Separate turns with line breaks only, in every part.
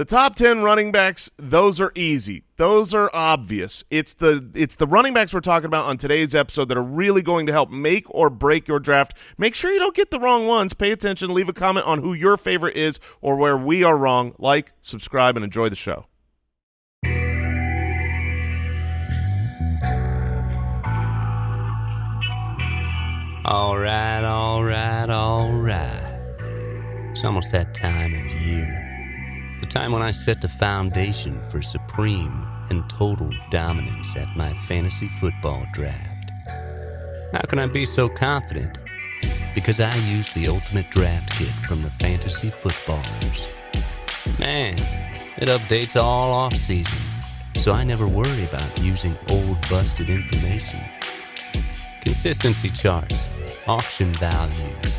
The top 10 running backs, those are easy. Those are obvious. It's the it's the running backs we're talking about on today's episode that are really going to help make or break your draft. Make sure you don't get the wrong ones. Pay attention, leave a comment on who your favorite is or where we are wrong. Like, subscribe and enjoy the show.
All right, all right, all right. It's almost that time of year. Time when I set the foundation for supreme and total dominance at my fantasy football draft. How can I be so confident? Because I use the ultimate draft kit from the fantasy footballers. Man, it updates all off season, so I never worry about using old busted information. Consistency charts, auction values,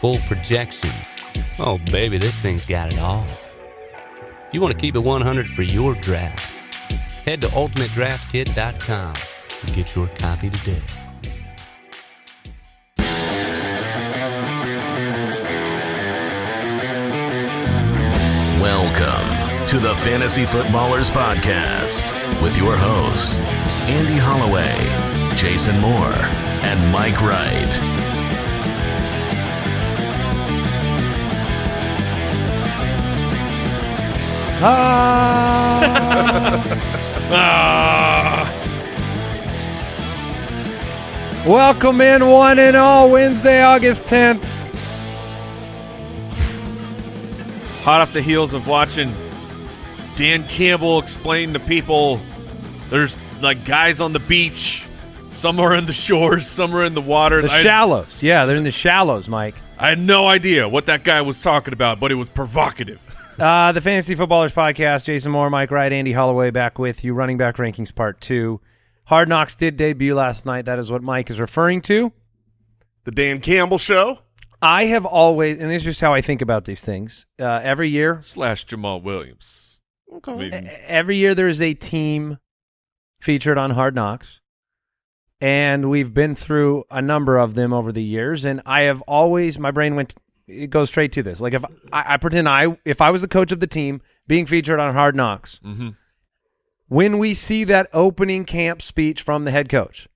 full projections. Oh, baby, this thing's got it all. You want to keep it 100 for your draft, head to ultimatedraftkit.com and get your copy today.
Welcome to the Fantasy Footballers Podcast with your hosts, Andy Holloway, Jason Moore, and Mike Wright. Ah.
Welcome in, one and all, Wednesday, August 10th.
hot off the heels of watching Dan Campbell explain to people there's like guys on the beach, some are in the shores, some are in the waters.
The
I,
shallows. Yeah, they're in the shallows, Mike.
I had no idea what that guy was talking about, but it was provocative.
Uh, the Fantasy Footballers Podcast, Jason Moore, Mike Wright, Andy Holloway back with you. Running back rankings part two. Hard Knocks did debut last night. That is what Mike is referring to.
The Dan Campbell Show.
I have always, and this is just how I think about these things. Uh, every year,
Slash Jamaal Williams. I mean,
every year there's a team featured on Hard Knocks, and we've been through a number of them over the years. And I have always, my brain went, it goes straight to this. Like if I, I pretend I, if I was the coach of the team being featured on Hard Knocks,
mhm.
when we see that opening camp speech from the head coach,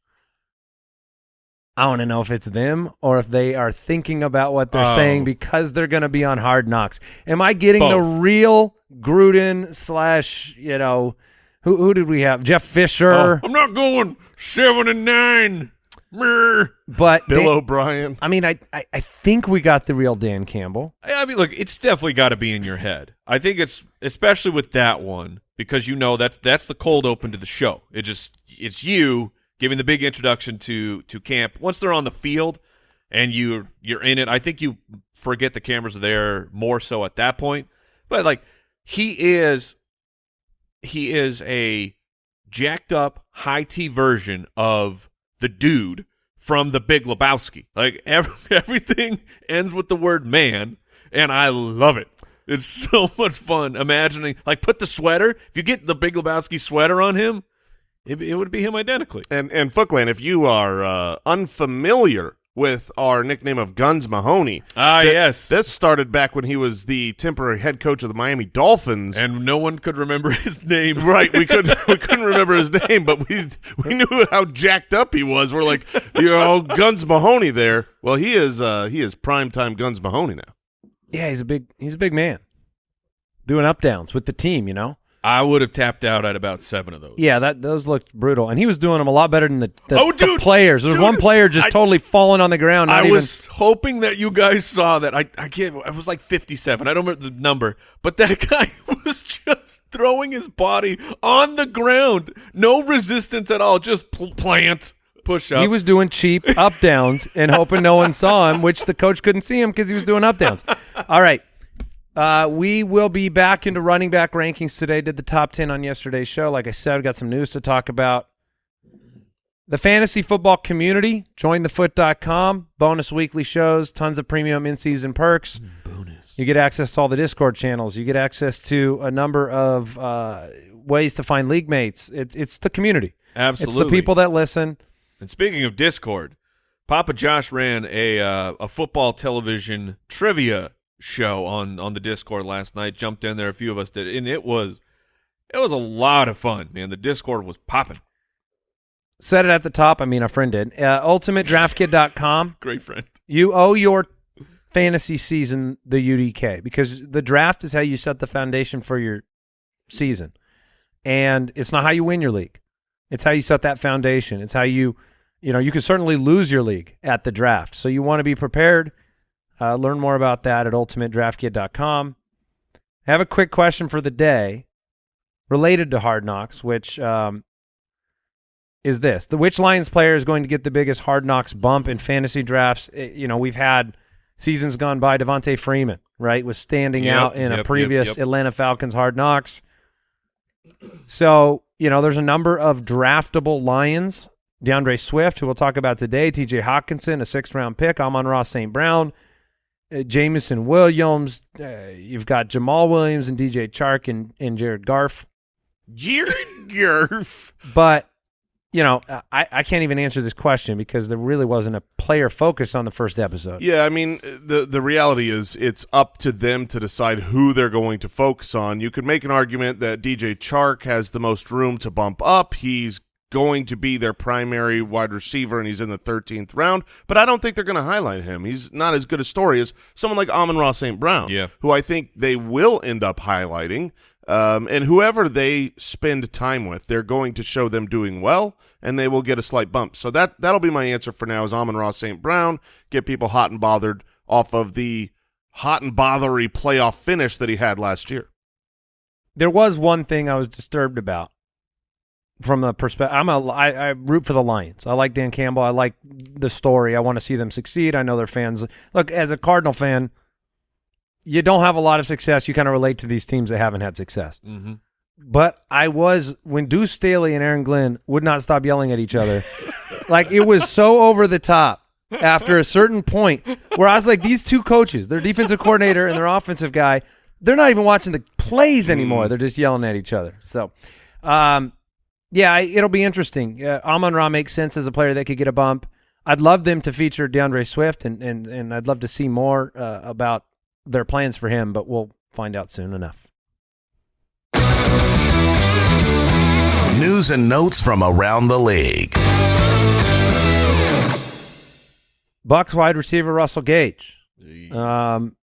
I want to know if it's them or if they are thinking about what they're
Oh.
saying because they're going to be on Hard Knocks. Am I getting the real Gruden slash you know who who did we have? Jeff Fisher,
Oh, I'm not going seven and nine. Mer.
But
Bill
Dan-
O'Brien.
I mean, I, I I think we got the real Dan Campbell.
I mean, look, it's definitely got to be in your head. I think it's especially with that one because you know that's that's the cold open to the show. It just it's you giving the big introduction to to camp. Once they're on the field and you you're in it, I think you forget the cameras are there more so at that point. But like he is he is a jacked up high T version of the dude from the Big Lebowski. Like every, everything ends with the word man, and I love it. It's so much fun imagining. Like put the sweater. If you get the Big Lebowski sweater on him, it, it would be him identically.
And and Footclan, if you are uh, unfamiliar with our nickname of Guns Mahoney,
Ah,
th-
yes.
this started back when he was the temporary head coach of the Miami Dolphins.
and no one could remember his name.
right, we couldn't we couldn't remember his name, but we we knew how jacked up he was. We're like, you know, Guns Mahoney there. Well, he is uh, he is prime time Guns Mahoney now.
Yeah, he's a big he's a big man, doing up downs with the team. You know.
I would have tapped out at about seven of those.
Yeah, that those looked brutal, and he was doing them a lot better than the, the,
Oh,
the players. There was
dude,
one player just
I-
totally falling on the ground. Not
I
even,
was hoping that you guys saw that. I I can't. I was like fifty-seven. I don't remember the number, but that guy was just throwing his body on the ground, no resistance at all, just pl- plant push up.
He was doing cheap up downs and hoping no one saw him, which the coach couldn't see him because he was doing up downs. All right. Uh, we will be back into running back rankings today. Did the top 10 on yesterday's show. Like I said, we got some news to talk about. The fantasy football community, join jointhefoot.com, bonus weekly shows, tons of premium in season perks. Bonus. You get access to all the Discord channels. You get access to a number of uh, ways to find league mates. It's, it's the community.
Absolutely.
It's the people that listen.
And speaking of Discord, Papa Josh ran a uh, a football television trivia show on on the Discord last night. Jumped in there, a few of us did, and it was it was a lot of fun, man. The Discord was popping.
Said it at the top. I mean, a friend did. Uh, UltimateDraftKit.com.
Great friend.
You owe your fantasy season the UDK because the draft is how you set the foundation for your season. And it's not how you win your league. It's how you set that foundation. It's how you, you know, you can certainly lose your league at the draft. So you want to be prepared. Uh, learn more about that at ultimatedraftkit.com. I have a quick question for the day related to Hard Knocks, which um, is this. The which Lions player is going to get the biggest Hard Knocks bump in fantasy drafts? Eh, you know, we've had seasons gone by. Devonta Freeman, right, was standing
Yep,
out in
yep,
a previous
yep.
Atlanta Falcons Hard Knocks. So, you know, there's a number of draftable Lions. DeAndre Swift, who we'll talk about today, TJ Hockenson, a sixth round pick, Amon-Ra St. Brown, uh, Jameson Williams. Uh, you've got Jamaal Williams and DJ Chark and, and Jared Garf.
Jared Gerf.
But, you know, I, I can't even answer this question because there really wasn't a player focus on the first episode.
Yeah, I mean the the reality is it's up to them to decide who they're going to focus on. You could make an argument that DJ Chark has the most room to bump up. He's going to be their primary wide receiver and he's in the 13th round, but I don't think they're going to highlight him. He's not as good a story as someone like Amon-Ra St. Brown,
Yeah.
who I think they will end up highlighting. Um, and whoever they spend time with, they're going to show them doing well, and they will get a slight bump. So that that'll be my answer for now. Is Amon-Ra St. Brown get people hot and bothered off of the hot and bothery playoff finish that he had last year?
There was one thing I was disturbed about from the perspective. I'm a I, I root for the Lions. I like Dan Campbell. I like the story. I want to see them succeed. I know their fans. Look, as a Cardinal fan, you don't have a lot of success. You kind of relate to these teams that haven't had success.
Mm-hmm.
But I was when Deuce Staley and Aaron Glenn would not stop yelling at each other. like it was so over the top after a certain point where I was like, these two coaches, their defensive coordinator and their offensive guy, they're not even watching the plays anymore. They're just yelling at each other. So, um, yeah, I, it'll be interesting. Uh, Amon Ra makes sense as a player that could get a bump. I'd love them to feature DeAndre Swift, and and and I'd love to see more uh, about their plans for him. But we'll find out soon enough.
News and notes from around the league.
Bucs wide receiver Russell Gage um,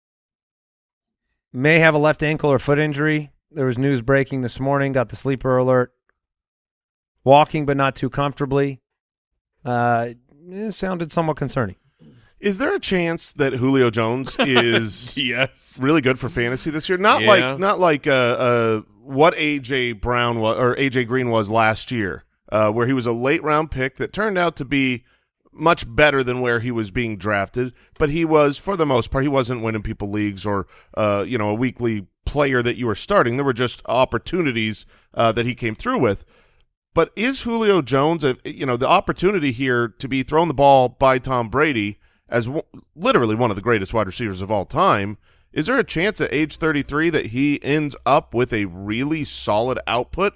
may have a left ankle or foot injury. There was news breaking this morning. Got the sleeper alert. Walking, but not too comfortably. Uh, it sounded somewhat concerning.
Is there a chance that Julio Jones is
Yes.
really good for fantasy this year? Not
Yeah.
like not like uh, uh, what AJ Brown was or AJ Green was last year, uh, where he was a late round pick that turned out to be much better than where he was being drafted. But he was, for the most part, he wasn't winning people leagues or uh, you know a weekly player that you were starting. There were just opportunities uh, that he came through with. But is Julio Jones, a, you know, the opportunity here to be thrown the ball by Tom Brady as w- literally one of the greatest wide receivers of all time? Is there a chance at age 33 that he ends up with a really solid output?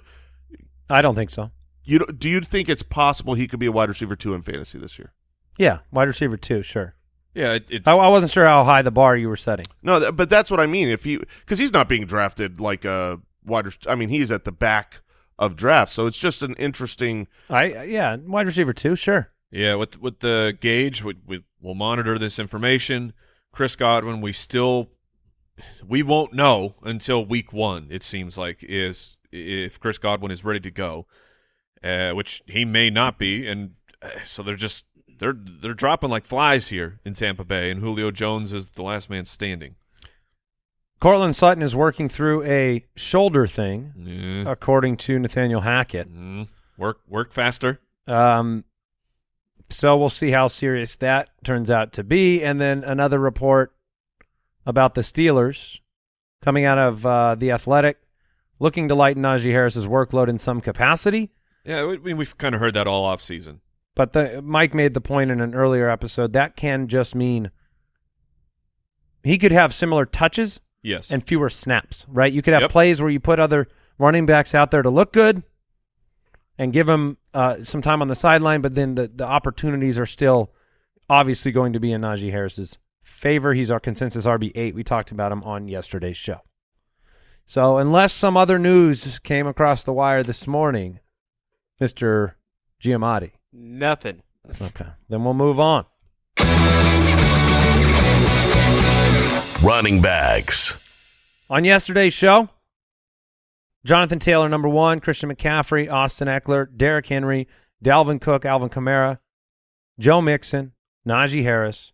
I don't think so.
You don't- you think it's possible he could be a wide receiver two in fantasy this year?
Yeah, wide receiver two, sure.
Yeah, it, it's
I, I wasn't sure how high the bar you were setting.
No, th- but that's what I mean. If he because he's not being drafted like a wide. I mean, he's at the back of drafts, so it's just an interesting.
I yeah, wide receiver too. sure.
Yeah, with with the gauge, we, we we'll monitor this information. Chris Godwin, we still we won't know until week one. It seems like is if Chris Godwin is ready to go, uh, which he may not be, and uh, so they're just they're they're dropping like flies here in Tampa Bay, and Julio Jones is the last man standing.
Courtland Sutton is working through a shoulder thing,
Yeah.
according to Nathaniel Hackett.
Mm. Work work faster.
Um, so we'll see how serious that turns out to be. And then another report about the Steelers coming out of uh, the Athletic, looking to lighten Najee Harris's workload in some capacity.
Yeah, we, we- we've kind of heard that all off season.
But the, Mike made the point in an earlier episode that can just mean he could have similar touches
Yes.
and fewer snaps, right? You could have
Yep.
plays where you put other running backs out there to look good and give them uh, some time on the sideline, but then the, the opportunities are still obviously going to be in Najee Harris's favor. He's our consensus RB8. We talked about him on yesterday's show. So, unless some other news came across the wire this morning, Mr. Giamatti.
Nothing.
Okay. Then we'll move on.
Running backs.
On yesterday's show, Jonathan Taylor, number one, Christian McCaffrey, Austin Ekeler, Derrick Henry, Dalvin Cook, Alvin Kamara, Joe Mixon, Najee Harris,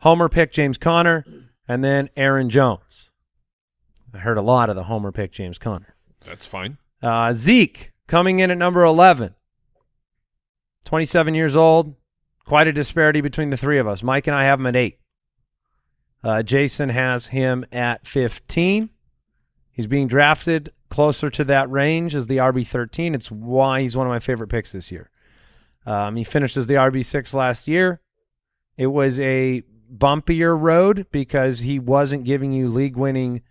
Homer pick James Conner, and then Aaron Jones. I heard a lot of the Homer pick James Conner.
That's fine.
Uh, Zeke coming in at number 11. 27 years old. Quite a disparity between the three of us. Mike and I have him at 8. Uh, Jason has him at 15. He's being drafted closer to that range as the RB13. It's why he's one of my favorite picks this year. Um, he finished as the RB6 last year. It was a bumpier road because he wasn't giving you league winning,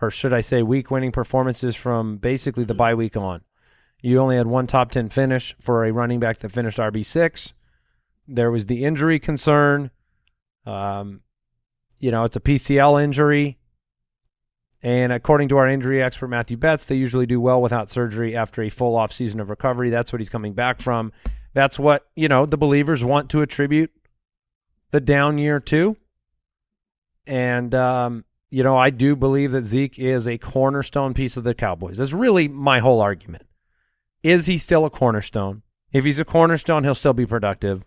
or should I say, week winning performances from basically the bye week on. You only had one top 10 finish for a running back that finished RB6. There was the injury concern. Um, you know, it's a PCL injury. And according to our injury expert, Matthew Betts, they usually do well without surgery after a full off season of recovery. That's what he's coming back from. That's what, you know, the believers want to attribute the down year to. And, um, you know, I do believe that Zeke is a cornerstone piece of the Cowboys. That's really my whole argument. Is he still a cornerstone? If he's a cornerstone, he'll still be productive.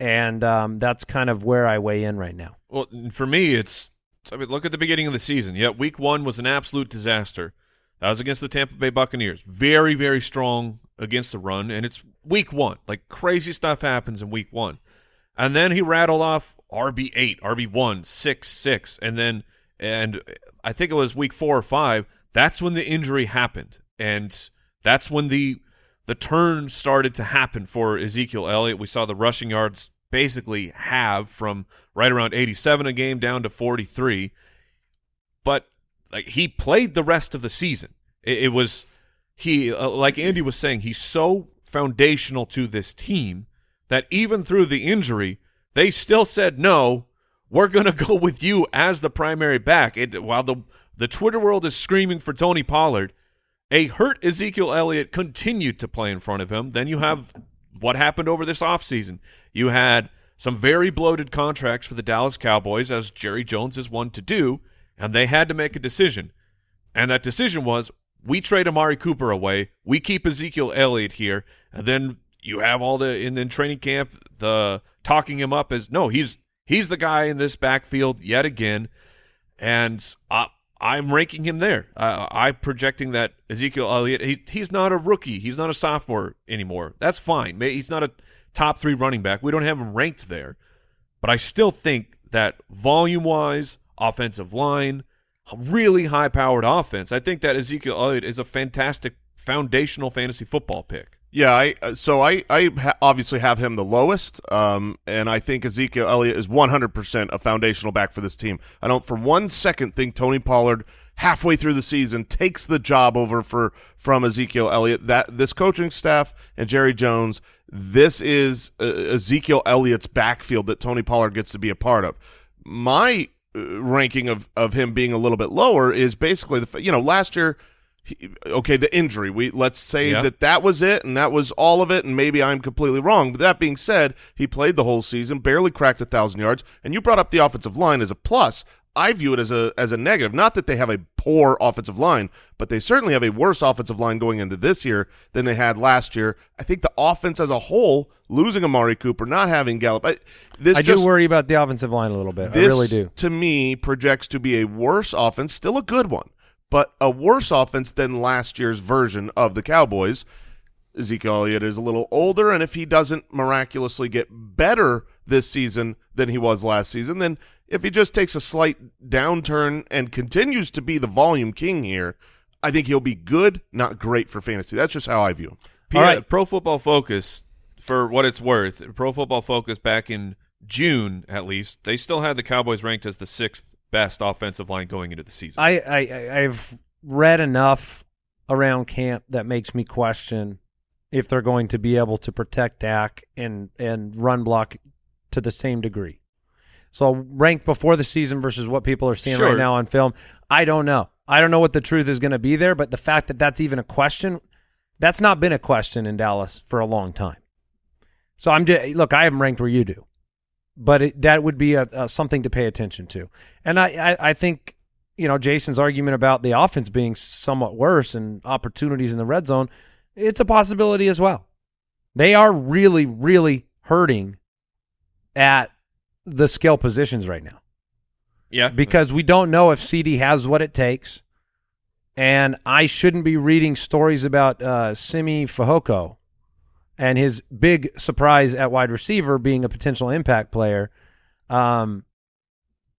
And um, that's kind of where I weigh in right now.
Well, for me, it's I mean, look at the beginning of the season. Yeah, week one was an absolute disaster. That was against the Tampa Bay Buccaneers. Very, very strong against the run, and it's week one. Like crazy stuff happens in week one. And then he rattled off RB eight, RB one, six, six, and then and I think it was week four or five. That's when the injury happened, and that's when the the turn started to happen for Ezekiel Elliott. We saw the rushing yards basically have from right around 87 a game down to 43. But like he played the rest of the season. It, it was he uh, like Andy was saying he's so foundational to this team that even through the injury they still said no we're going to go with you as the primary back it, while the the Twitter world is screaming for Tony Pollard a hurt Ezekiel Elliott continued to play in front of him. Then you have what happened over this offseason. You had some very bloated contracts for the Dallas Cowboys, as Jerry Jones is one to do, and they had to make a decision. And that decision was we trade Amari Cooper away, we keep Ezekiel Elliott here, and then you have all the in, in training camp the talking him up as no, he's he's the guy in this backfield yet again, and uh, I'm ranking him there. Uh, I'm projecting that Ezekiel Elliott he, he's not a rookie, he's not a sophomore anymore. That's fine. He's not a top three running back. We don't have him ranked there, but I still think that volume wise, offensive line, really high powered offense. I think that Ezekiel Elliott is a fantastic foundational fantasy football pick.
Yeah, I uh, so I I obviously have him the lowest, um, and I think Ezekiel Elliott is 100% a foundational back for this team. I don't for one second think Tony Pollard halfway through the season takes the job over for from Ezekiel Elliott. That this coaching staff and Jerry Jones, this is uh, Ezekiel Elliott's backfield that Tony Pollard gets to be a part of. My uh, ranking of of him being a little bit lower is basically the you know last year he, okay, the injury. We let's say
Yeah.
that that was it, and that was all of it. And maybe I'm completely wrong. But that being said, he played the whole season, barely cracked a thousand yards. And you brought up the offensive line as a plus. I view it as a as a negative. Not that they have a poor offensive line, but they certainly have a worse offensive line going into this year than they had last year. I think the offense as a whole, losing Amari Cooper, not having Gallup, I, this
I
just
do worry about the offensive line a little bit. I really do.
to me, projects to be a worse offense, still a good one, but a worse offense than last year's version of the Cowboys. Ezekiel Elliott is a little older, and if he doesn't miraculously get better this season than he was last season, then if he just takes a slight downturn and continues to be the volume king here, I think he'll be good, not great for fantasy. That's just how I view him.
P-
All right.
Pro Football Focus, for what it's worth, Pro Football Focus back in June at least, they still had the Cowboys ranked as the sixth best offensive line going into the season.
I, I I've read enough around camp that makes me question if they're going to be able to protect Dak and and run block to the same degree. So ranked before the season versus what people are seeing
Sure.
right now on film, I don't know. I don't know what the truth is going to be there, but the fact that that's even a question, that's not been a question in Dallas for a long time. So I'm just look, I haven't ranked where you do, but it, that would be a, a something to pay attention to. And I, I, I think you know Jason's argument about the offense being somewhat worse and opportunities in the red zone, it's a possibility as well. They are really, really hurting at the skill positions right now
Yeah,
because we don't know if CeeDee has what it takes. And I shouldn't be reading stories about uh, Simi Fahoko and his big surprise at wide receiver being a potential impact player, um,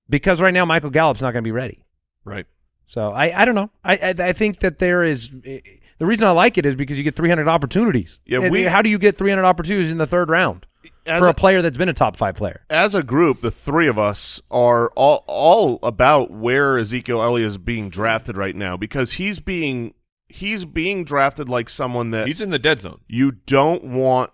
because right now Michael Gallup's not going to be ready.
right.
So I, I don't know. I, I I think that there is the reason I like it is because you get 300 opportunities.
Yeah, we-
how do you get 300 opportunities in the third round for
a-
a player that's been a top five player?
as a group, the three of us are all all about where Ezekiel Elliott is being drafted right now because he's being he's being drafted like someone that
He's in the dead zone.
you don't want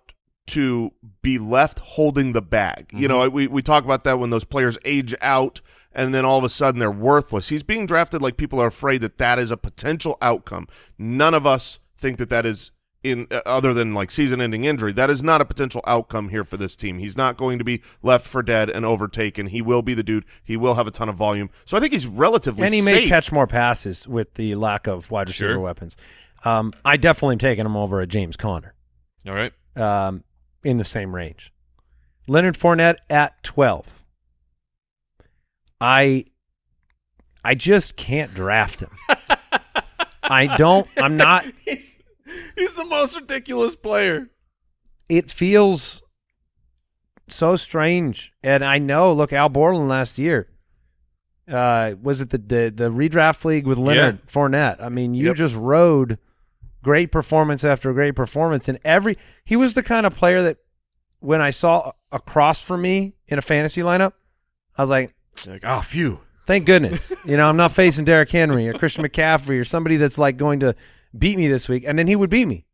to be left holding the bag. You know, mm-hmm. we we talk about that when those players age out and then all of a sudden they're worthless. He's being drafted like people are afraid that that is a potential outcome. None of us think that that is in uh, other than like season-ending injury. That is not a potential outcome here for this team. He's not going to be left for dead and overtaken. He will be the dude. He will have a ton of volume. So I think he's relatively
and he may catch more passes with the lack of wide receiver
Sure.
weapons. Um, I definitely am taking him over a James Conner
All right.
um, in the same range. Leonard Fournette at twelve. I I just can't draft him. I don't. I'm not.
He's, the most ridiculous player.
It feels so strange, and I know. Look, Al Borland last year. Uh, was it the the, the redraft league with Leonard Fournette? I mean, you
Yep.
just rode great performance after great performance, and every he was the kind of player that when I saw a across from me in a fantasy lineup, I was like,
Like, oh, phew.
Thank goodness. you know, I'm not facing Derrick Henry or Christian McCaffrey or somebody that's like going to beat me this week. And then he would beat me.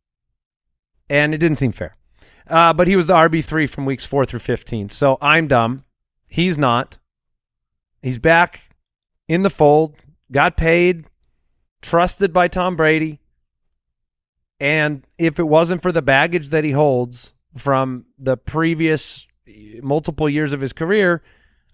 And it didn't seem fair. Uh, but he was the RB3 from weeks 4 through 15. So I'm dumb. He's not. He's back in the fold, got paid, trusted by Tom Brady. And if it wasn't for the baggage that he holds from the previous multiple years of his career,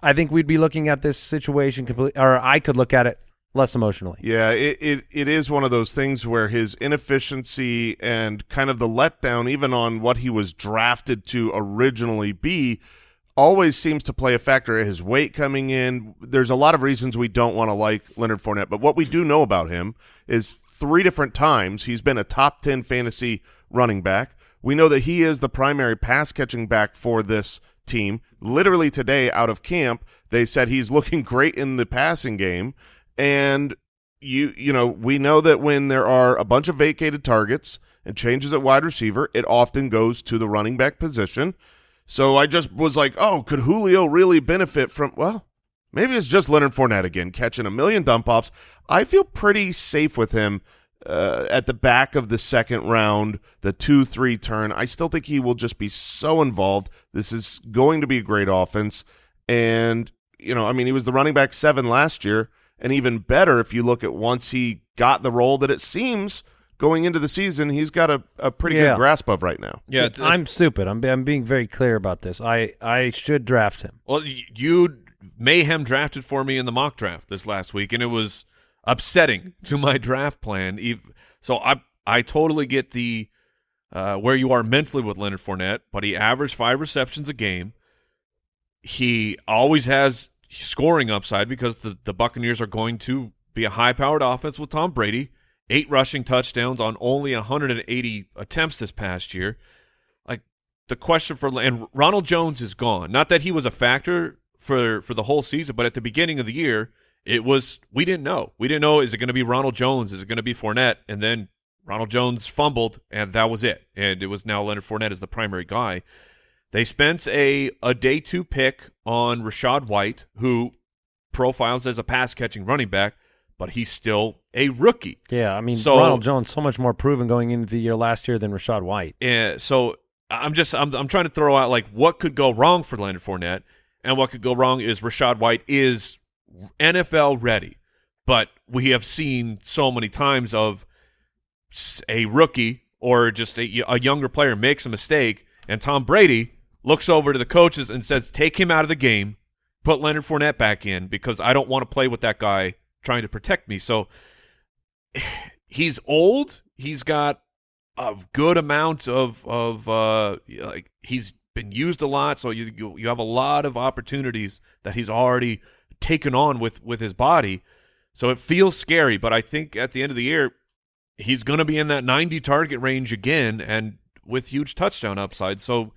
I think we'd be looking at this situation completely, or I could look at it less emotionally.
Yeah, it, it it is one of those things where his inefficiency and kind of the letdown, even on what he was drafted to originally be, always seems to play a factor. His weight coming in. There's a lot of reasons we don't want to like Leonard Fournette, but what we do know about him is three different times he's been a top ten fantasy running back. We know that he is the primary pass catching back for this team. Literally today, out of camp, they said he's looking great in the passing game. And you you know, we know that when there are a bunch of vacated targets and changes at wide receiver, it often goes to the running back position. So I just was like, oh, could Julio really benefit from well, maybe it's just Leonard Fournette again, catching a million dump offs. I feel pretty safe with him uh, at the back of the second round, the two three turn. I still think he will just be so involved. This is going to be a great offense, and you know, I mean, he was the running back seven last year, and even better if you look at once he got the role that it seems going into the season, he's got a, a pretty
Yeah.
good grasp of right now.
Yeah. th-
I'm stupid. I'm I'm being very clear about this. I I should draft him.
Well, you mayhem drafted for me in the mock draft this last week, and it was upsetting to my draft plan. Ev- So I I totally get the uh, where you are mentally with Leonard Fournette, but he averaged five receptions a game. He always has scoring upside because the, the Buccaneers are going to be a high powered offense with Tom Brady. Eight rushing touchdowns on only 180 attempts this past year. Like the question for and Ronald Jones is gone. Not that he was a factor for for the whole season, but at the beginning of the year, it was we didn't know. We didn't know is it going to be Ronald Jones? Is it going to be Fournette? And then Ronald Jones fumbled, and that was it. And it was now Leonard Fournette as the primary guy. They spent a a day two pick on Rachaad White, who profiles as a pass catching running back, but he's still a rookie.
Yeah, I mean
So-
Ronald Jones so much more proven going into the year last year than Rachaad White.
Yeah, so I'm just I'm I'm trying to throw out like what could go wrong for Leonard Fournette. and what could go wrong is Rachaad White is NFL ready, but we have seen so many times of a rookie or just a, a younger player makes a mistake, and Tom Brady looks over to the coaches and says, "Take him out of the game, put Leonard Fournette back in because I don't want to play with that guy trying to protect me." So he's old. He's got a good amount of of uh, like he's been used a lot. So you, you you have a lot of opportunities that he's already taken on with with his body. So it feels scary, but I think at the end of the year, he's going to be in that 90 target range again, and with huge touchdown upside. So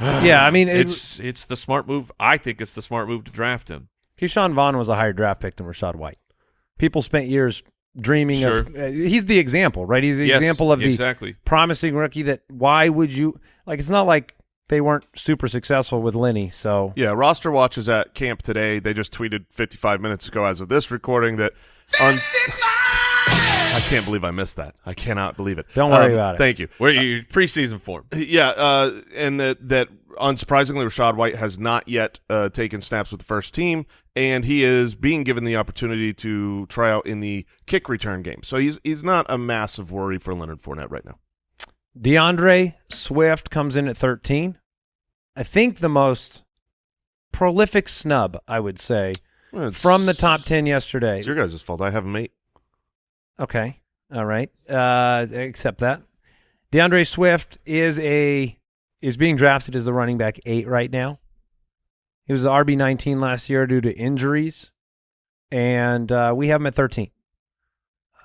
Yeah, I mean, it-
it's it's the smart move. I think it's the smart move to draft him.
Ke'Shawn Vaughn was a higher draft pick than Rachaad White. People spent years dreaming of.
Sure.
Uh, he's the example, right? He's the
Yes,
example of the
exactly.
promising rookie. That why would you like? It's not like they weren't super successful with Lenny. So
Yeah, roster watch is at camp today. They just tweeted 55 minutes ago as of this recording that on I can't believe I missed that. I cannot believe it.
Don't worry
Um,
about it.
Thank you.
Where you preseason form?
Yeah, uh, and that that unsurprisingly, Rachaad White has not yet uh, taken snaps with the first team, and he is being given the opportunity to try out in the kick return game. So he's he's not a massive worry for Leonard Fournette right now.
DeAndre Swift comes in at 13. I think the most prolific snub, I would say,
Well,
from the top 10 yesterday.
It's your guys' fault. I have him eight.
Okay. All right. Uh, accept that. DeAndre Swift is a is being drafted as the running back eight right now. He was the RB nineteen last year due to injuries, and uh, we have him at thirteen.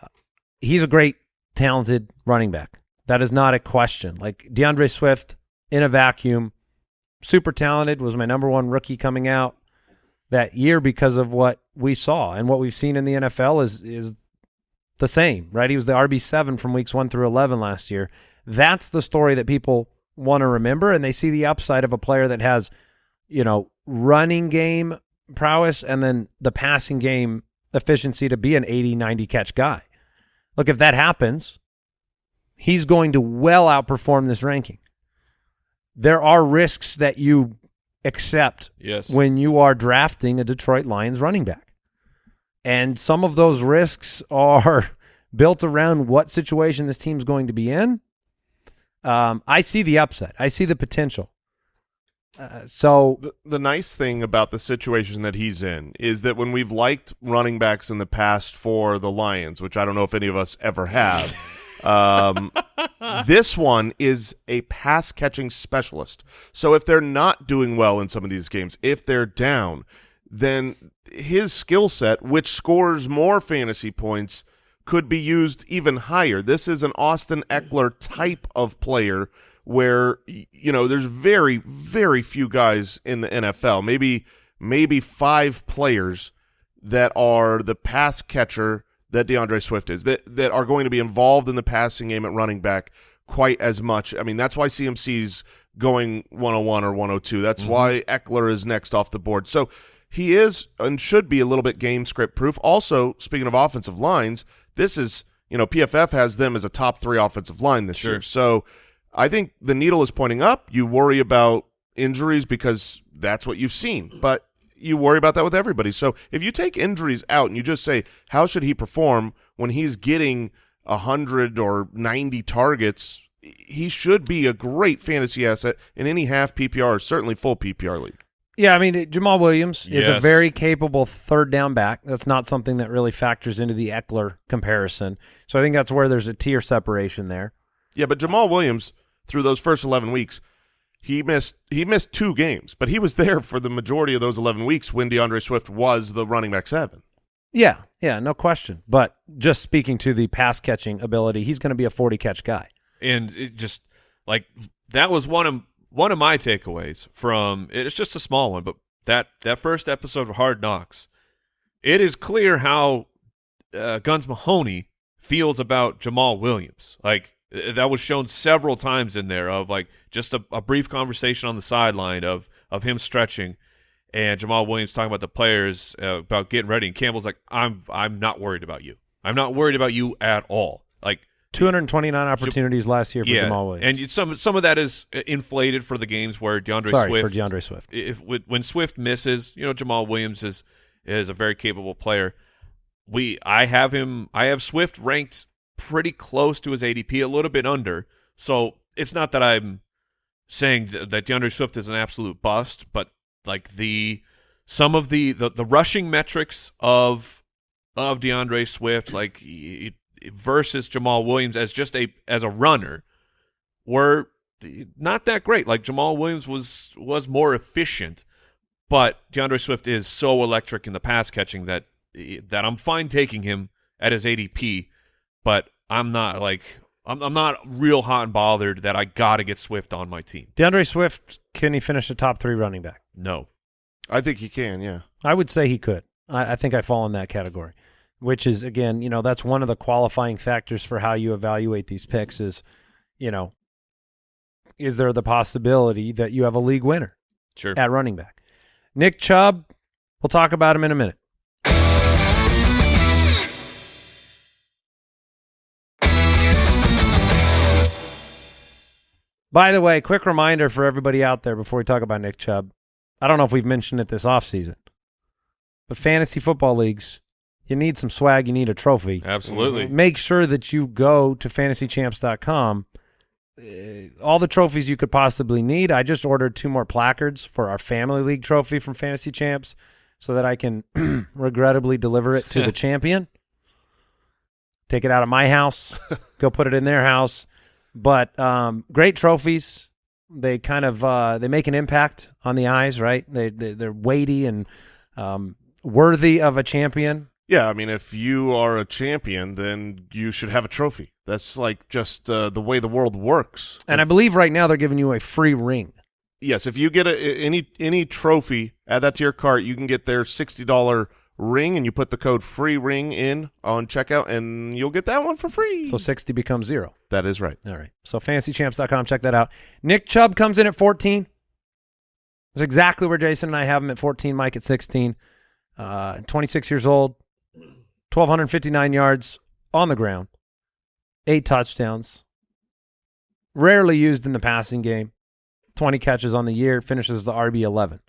Uh, he's a great, talented running back. That is not a question. Like DeAndre Swift in a vacuum, super talented. Was my number one rookie coming out that year because of what we saw and what we've seen in the NFL is is the same, right? He was the RB7 from weeks 1 through 11 last year. That's the story that people want to remember and they see the upside of a player that has, you know, running game prowess and then the passing game efficiency to be an 80, 90 catch guy. Look, if that happens, he's going to well outperform this ranking. There are risks that you accept
Yes.
when you are drafting a Detroit Lions running back. And some of those risks are built around what situation this team's going to be in. Um, I see the upside. I see the potential. Uh, so
The, the nice thing about the situation that he's in is that when we've liked running backs in the past for the Lions, which I don't know if any of us ever have, um, this one is a pass catching specialist. So if they're not doing well in some of these games, if they're down, then his skill set, which scores more fantasy points, could be used even higher. This is an Austin Ekeler type of player where you know there's very very few guys in the NFL, maybe maybe 5 players that are the pass catcher that DeAndre Swift is that that are going to be involved in the passing game at running back quite as much. I mean, that's why CMC's going 101 or 102. That's mm-hmm. why Ekeler is next off the board. So he is and should be a little bit game script proof. Also, speaking of offensive lines, this is, you know, PFF has them as a top 3 offensive line this
Sure.
year. So I think the needle is pointing up. You worry about injuries because that's what you've seen, but you worry about that with everybody. So if you take injuries out and you just say, how should he perform when he's getting 100 or 90 targets, he should be a great fantasy asset in any half PPR or certainly full PPR league.
Yeah, I mean Jamaal Williams is a very capable third down back. That's not something that really factors into the Ekeler comparison. So I think that's where there's a tier separation there.
Yeah, but Jamaal Williams through those first 11 weeks, he missed he missed two games, but he was there for the majority of those 11 weeks when DeAndre Swift was the running back 7.
Yeah, yeah, no question. But just speaking to the pass catching ability, he's going to be a 40 catch guy.
and it just like that was one of one of my takeaways from it's just a small one but that that first episode of hard knocks it is clear how uh, guns mahoney feels about jamaal williams like that was shown several times in there of like just a, a brief conversation on the sideline of of him stretching and Jamaal Williams talking about the players uh, about getting ready, and Campbell's like, "I'm I'm not worried about you. I'm not worried about you at all. Like
229 opportunities last year for
yeah,
Jamaal Williams.
and some some of that is uh, inflated for the games where DeAndre
Sorry
Swift
for DeAndre Swift.
if when Swift misses, you know Jamaal Williams is is a very capable player. We I have him I have Swift ranked pretty close to his ADP, a little bit under. So it's not that I'm saying th- that DeAndre Swift is an absolute bust, but like the some of the the, the rushing metrics of of DeAndre Swift, like y- versus Jamaal Williams as just a as a runner, were not that great. Like Jamaal Williams was was more efficient, but DeAndre Swift is so electric in the pass catching that that I'm fine taking him at his ADP, but I'm not like I'm I'm not real hot and bothered that I got to get Swift on my team.
DeAndre Swift, can he finish a top three running back?
No.
I think he can. Yeah.
I would say he could. I, I think I fall in that category, which is again, you know, that's one of the qualifying factors for how you evaluate these picks. Is, you know, is there the possibility that you have a league winner
Sure.
at running back? Nick Chubb, we'll talk about him in a minute. By the way, quick reminder for everybody out there before we talk about Nick Chubb. I don't know if we've mentioned it this offseason, but fantasy football leagues, you need some swag, you need a trophy.
Absolutely.
Make sure that you go to fantasychamps.com. Uh, all the trophies you could possibly need. I just ordered two more placards for our family league trophy from Fantasy Champs so that I can regrettably deliver it to the champion. Take it out of my house, go put it in their house. But um, great trophies. They kind of uh, they make an impact on the eyes, right? They, they they're weighty and um, worthy of a champion.
Yeah, I mean, if you are a champion, then you should have a trophy. That's like just uh, the way the world works.
And I believe right now they're giving you a free ring.
yes, if you get a, any any trophy, add that to your cart. You can get their sixty dollar ring, and you put the code free ring in on checkout, and you'll get that one for free.
So 60 becomes zero.
that is right.
All right. So fantasychamps.com, check that out. Nick Chubb comes in at 14. That's exactly where Jason and I have him at 14, Mike at 16. Uh, 26 years old, 1,259 yards on the ground, eight touchdowns. Rarely used in the passing game. 20 catches on the year, finishes the RB 11.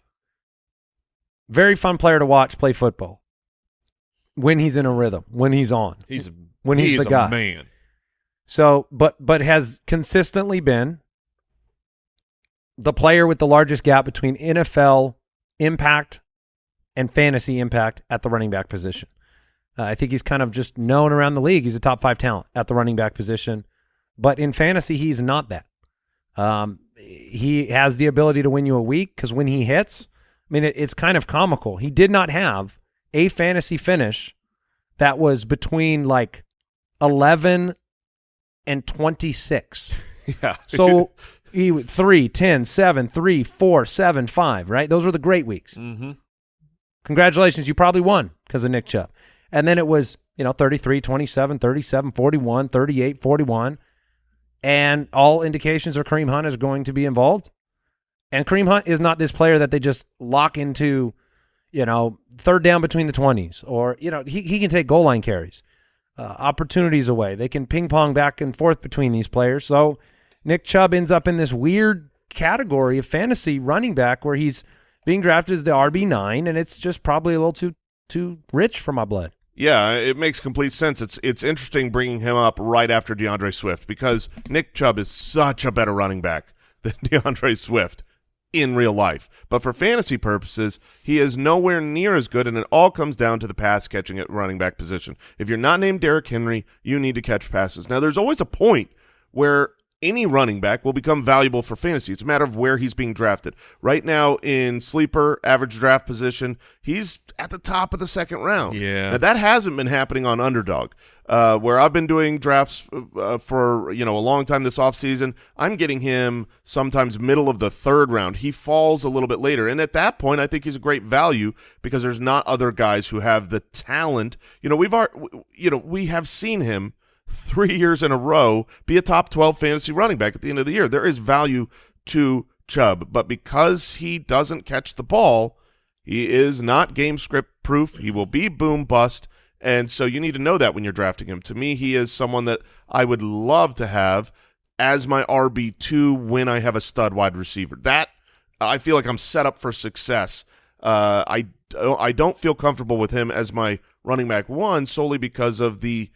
Very fun player to watch play football when he's in a rhythm, when he's on.
He's a,
When he's
he's
the
a
guy.
man.
So, but but has consistently been the player with the largest gap between NFL impact and fantasy impact at the running back position. Uh, I think he's kind of just known around the league. He's a top five talent at the running back position, but in fantasy, he's not that. Um, he has the ability to win you a week because when he hits, I mean, it, it's kind of comical. He did not have a fantasy finish that was between like 11 and 26.
Yeah.
So he would- 3, 10, 7, 3, 4, 7, 5, right? Those were the great weeks.
Mm-hmm.
Congratulations, you probably won because of Nick Chubb. And then it was, you know, 33, 27, 37, 41, 38, 41. And all indications are Kareem Hunt is going to be involved. And Kareem Hunt is not this player that they just lock into, you know, third down between the 20s or, you know, he, he can take goal line carries, uh, opportunities away. They can ping pong back and forth between these players. So Nick Chubb ends up in this weird category of fantasy running back where he's being drafted as the RB9 and it's just probably a little too too rich for my blood.
Yeah, it makes complete sense. It's it's interesting bringing him up right after DeAndre Swift because Nick Chubb is such a better running back than DeAndre Swift in real life. But for fantasy purposes, he is nowhere near as good, and it all comes down to the pass catching at running back position. If you're not named Derrick Henry, you need to catch passes. Now, there's always a point where any running back will become valuable for fantasy. It's a matter of where he's being drafted. Right now, in sleeper average draft position, he's at the top of the second round.
Yeah.
Now, that hasn't been happening on Underdog, uh, where I've been doing drafts uh, for you know a long time this offseason. I'm getting him sometimes middle of the third round. He falls a little bit later, and at that point, I think he's a great value because there's not other guys who have the talent. You know, we've ar- you know we have seen him three years in a row be a top 12 fantasy running back at the end of the year. There is value to Chubb, but because he doesn't catch the ball, he is not game script proof. He will be boom bust, And so you need to know that when you're drafting him. To me, he is someone that I would love to have as my RB2 when I have a stud wide receiver. That I feel like I'm set up for success. Uh, I, I don't feel comfortable with him as my running back one solely because of the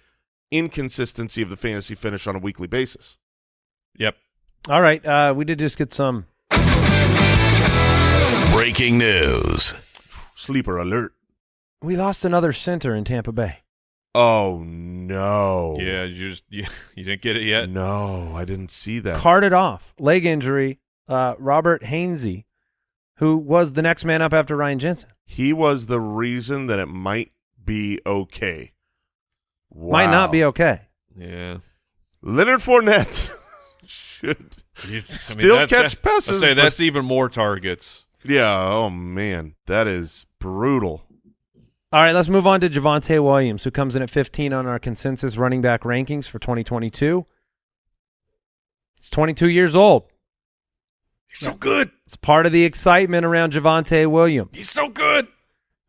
inconsistency of the fantasy finish on a weekly basis.
Yep.
All right, uh, we did just get some.
Breaking news.
Sleeper alert.
We lost another center in Tampa Bay.
Oh no.
Yeah, you just you, you didn't get it yet.
No, I didn't see that.
Carted off, leg injury. Uh, Robert Hainsey, who was the next man up after Ryan Jensen,
he was the reason that it might be okay.
Might not be okay.
Yeah.
Leonard Fournette should
You- I mean,
Still
that's-
catch
that-
passes,
I say
but-
that's even more targets.
Yeah, oh man, that is brutal.
All right, let's move on to Javonte Williams, who comes in at 15 on our consensus running back rankings for 2022. He's 22 years old.
He's so good.
It's part of the excitement around Javonte Williams.
He's so good.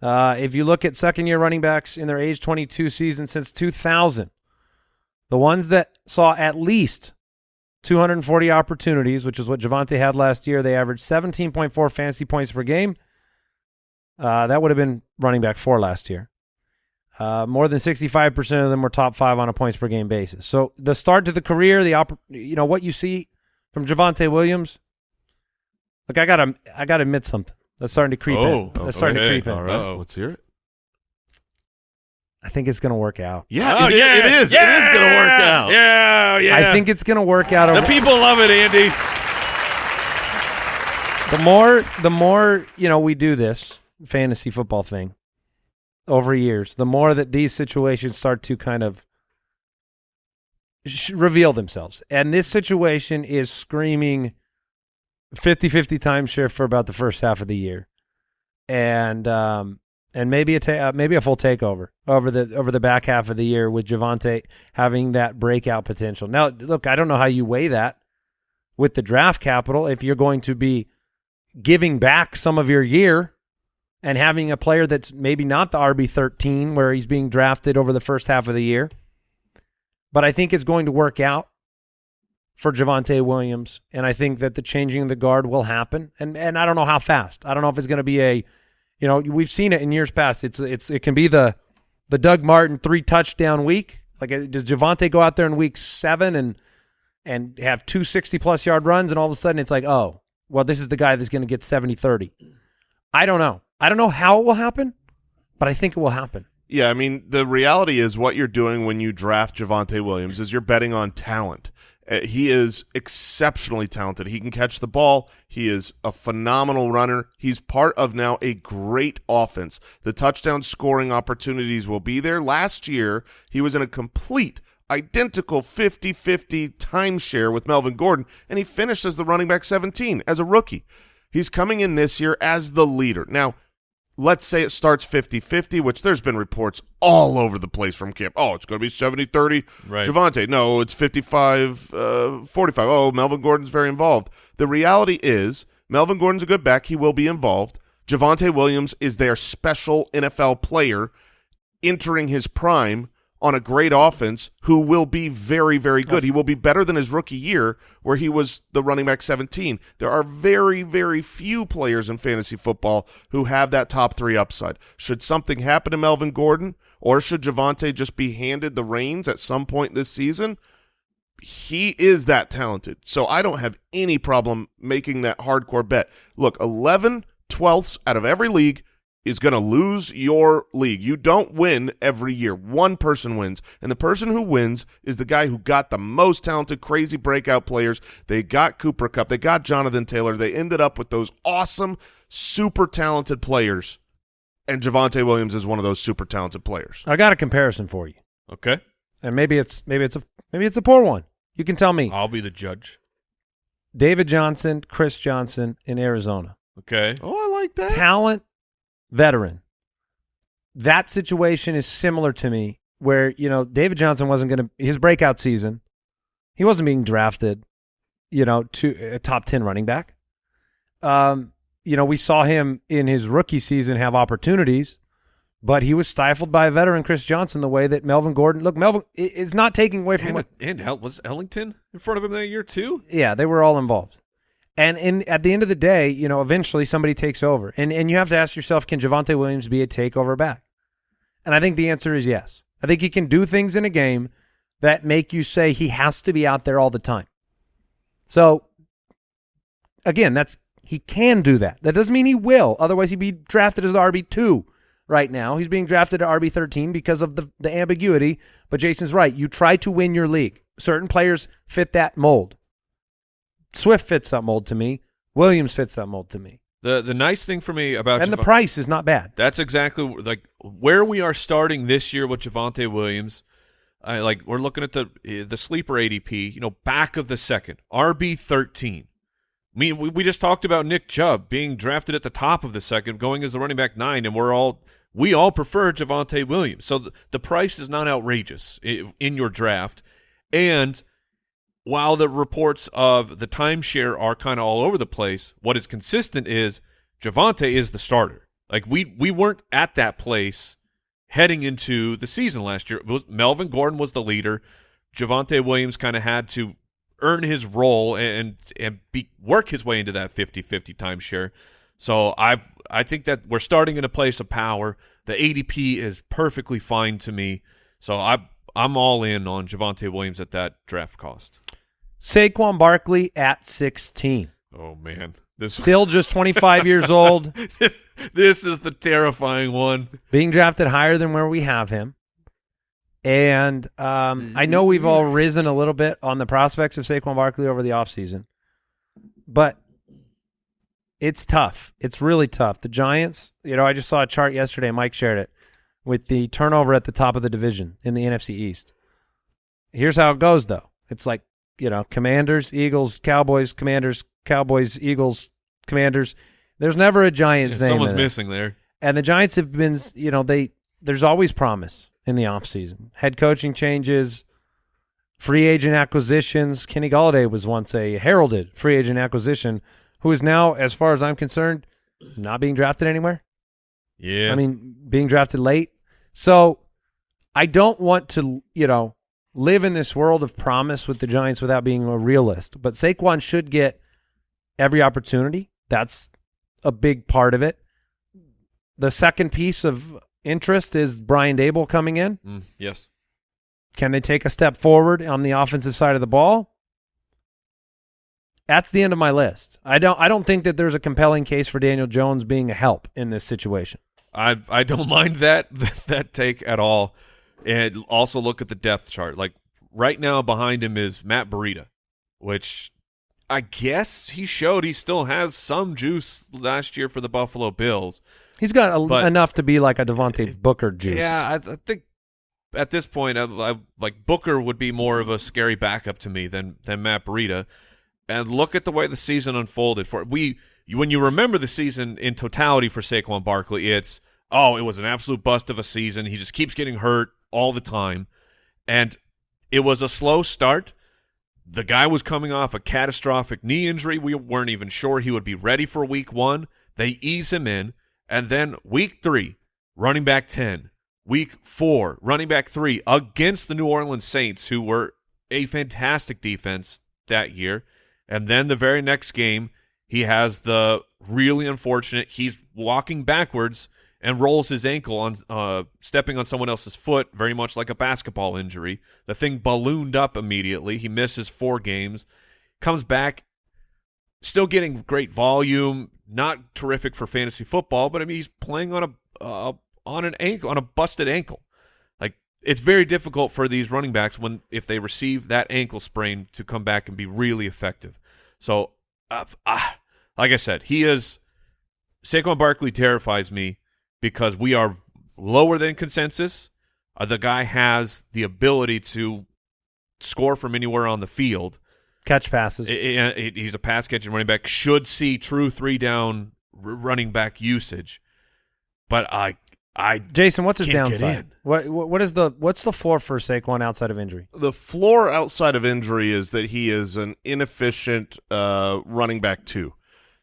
Uh, if you look at second year running backs in their age 22 season since 2000, the ones that saw at least 240 opportunities, which is what Javonte had last year, they averaged 17.4 fantasy points per game. Uh, that would have been running back four last year. Uh, more than 65% of them were top five on a points per game basis. So the start to the career, the you know what you see from Javonte Williams. Look, I gotta, I gotta admit something. That's starting to creep
Oh,
in. That's starting to creep in.
All right,
Uh-oh.
let's hear it.
I think it's gonna work out.
Yeah,
Oh,
it, it
yeah.
is. It is
Yeah.
going to work out.
Yeah, yeah.
I think it's gonna work out.
the people love it, Andy.
the more the more you know we do this fantasy football thing over years the more that these situations start to kind of sh- reveal themselves and this situation is screaming 50-50 timeshare for about the first half of the year and um and maybe a ta- uh, maybe a full takeover over the over the back half of the year with Javonte having that breakout potential. Now, look, I don't know how you weigh that with the draft capital if you're going to be giving back some of your year and having a player that's maybe not the RB13 where he's being drafted over the first half of the year. But I think it's going to work out for Javonte Williams, and I think that the changing of the guard will happen. And and I don't know how fast. I don't know if it's going to be a, you know, we've seen it in years past. It's it's it can be the the Doug Martin three touchdown week. Like uh, does Javonte go out there in week seven and and have two 60 plus yard runs, and all of a sudden it's like, oh, well, this is the guy that's going to get 70 30. I don't know. I don't know how it will happen, but I think it will happen.
Yeah, I mean, the reality is what you're doing when you draft Javonte Williams is you're betting on talent. Uh, he is exceptionally talented. He can catch the ball. He is a phenomenal runner. He's part of now a great offense. The touchdown scoring opportunities will be there. Last year, he was in a complete identical 50-50 timeshare with Melvin Gordon, and he finished as the running back 17 as a rookie. He's coming in this year as the leader. Now, let's say it starts 50-50, which there's been reports all over the place from camp. Oh, it's going to be 70-30
Right.
Javonte. No, it's 55 uh, 45. Oh, Melvin Gordon's very involved. The reality is Melvin Gordon's a good back. He will be involved. Javonte Williams is their special NFL player entering his prime on a great offense who will be very, very good. He will be better than his rookie year where he was the running back 17. There are very, very few players in fantasy football who have that top three upside. Should something happen to Melvin Gordon or should Javonte just be handed the reins at some point this season? He is that talented. So I don't have any problem making that hardcore bet. Look, 11 twelfths out of every league is going to lose your league. You don't win every year. One person wins. And the person who wins is the guy who got the most talented, crazy breakout players. They got Cooper Kupp. They got Jonathan Taylor. They ended up with those awesome, super talented players. And Javonte Williams is one of those super talented players.
I got a comparison for you,
Okay.
and maybe it's maybe it's a maybe it's a poor one. You can tell me.
I'll be the judge.
David Johnson, Chris Johnson in Arizona,
Okay.
Oh, I like that.
talent, veteran. That situation is similar to me, where you know David Johnson wasn't going to his breakout season. He wasn't being drafted, you know, to a top ten running back. Um, you know, we saw him in his rookie season have opportunities, but he was stifled by a veteran, Chris Johnson, the way that Melvin Gordon. Look, Melvin is not taking away from
And,
what.
and was Ellington in front of him that year too?
Yeah, they were all involved. And in at the end of the day, you know, eventually somebody takes over, and and you have to ask yourself, can Javonte Williams be a takeover back? And I think the answer is yes. I think he can do things in a game that make you say he has to be out there all the time. So again, that's he can do that. That doesn't mean he will. Otherwise, he'd be drafted as RB two right now. He's being drafted at RB thirteen because of the the ambiguity. But Jason's right. You try to win your league. Certain players fit that mold. Swift fits that mold to me. Williams fits that mold to me.
The the nice thing for me about
And the price is not bad.
That's exactly like where we are starting this year with Javonte Williams. I like we're looking at the eh, the sleeper ADP, you know, back of the second, RB thirteen. I mean, we, we just talked about Nick Chubb being drafted at the top of the second, going as the running back nine, and we're all we all prefer Javonte Williams. So the, the price is not outrageous i- in your draft, and while the reports of the timeshare are kind of all over the place, what is consistent is Javonte is the starter. Like we we weren't at that place heading into the season last year. Was Melvin Gordon was the leader. Javonte Williams kind of had to earn his role and and be, work his way into that 50-50 timeshare. So I I think that we're starting in a place of power. The ADP is perfectly fine to me. So I I'm all in on Javonte Williams at that draft cost.
Saquon Barkley at 16.
Oh man. This
Still just 25 years old,
this, this is the terrifying one.
being drafted higher than where we have him. And um, I know we've all risen a little bit on the prospects of Saquon Barkley over the offseason, but it's tough. It's really tough. The Giants, you know, I just saw a chart yesterday. Mike shared it with the turnover at the top of the division in the NFC East. Here's how it goes, though. It's like, you know, Commanders, Eagles, Cowboys, Commanders, Cowboys, Eagles, Commanders. There's never a Giants name.
Someone's missing there.
And the Giants have been, you know, they there's always promise in the offseason. Head coaching changes, free agent acquisitions. Kenny Golladay was once a heralded free agent acquisition who is now, as far as I'm concerned, not being drafted anywhere.
Yeah.
I mean, being drafted late. So I don't want to, you know, live in this world of promise with the Giants without being a realist. But Saquon should get every opportunity. That's a big part of it. The second piece of interest is Brian Daboll coming in.
Mm, yes.
Can they take a step forward on the offensive side of the ball? That's the end of my list. I don't I don't think that there's a compelling case for Daniel Jones being a help in this situation.
I I don't mind that that take at all. And also look at the depth chart. Like right now behind him is Matt Breida, which I guess he showed he still has some juice last year for the Buffalo Bills.
He's got a,
But-
enough to be like a Devontae Booker juice.
Yeah, I, I think at this point, I, I, like Booker would be more of a scary backup to me than than Matt Breida. And look at the way the season unfolded for we. When you remember the season in totality for Saquon Barkley, it's oh, it was an absolute bust of a season. He just keeps getting hurt all the time, and it was a slow start. The guy was coming off a catastrophic knee injury. We weren't even sure he would be ready for week one. They ease him in. And then week three, running back 10. Week four, running back three against the New Orleans Saints, who were a fantastic defense that year. And then the very next game, he has the really unfortunate, he's walking backwards and rolls his ankle on uh, stepping on someone else's foot, very much like a basketball injury. The thing ballooned up immediately. He misses four games, comes back, still getting great volume. Not terrific for fantasy football, but I mean he's playing on a uh, on an ankle on a busted ankle. Like it's very difficult for these running backs when if they receive that ankle sprain to come back and be really effective. So, uh, ah, like I said, he is Saquon Barkley terrifies me because we are lower than consensus. Uh, the guy has the ability to score from anywhere on the field.
Catch passes.
I- I- he's a pass catching running back. Should see true three down r- running back usage, but I I
Jason, what's his downside? What, what what is the what's the floor for Saquon outside of injury?
The floor outside of injury is that he is an inefficient uh, running back too.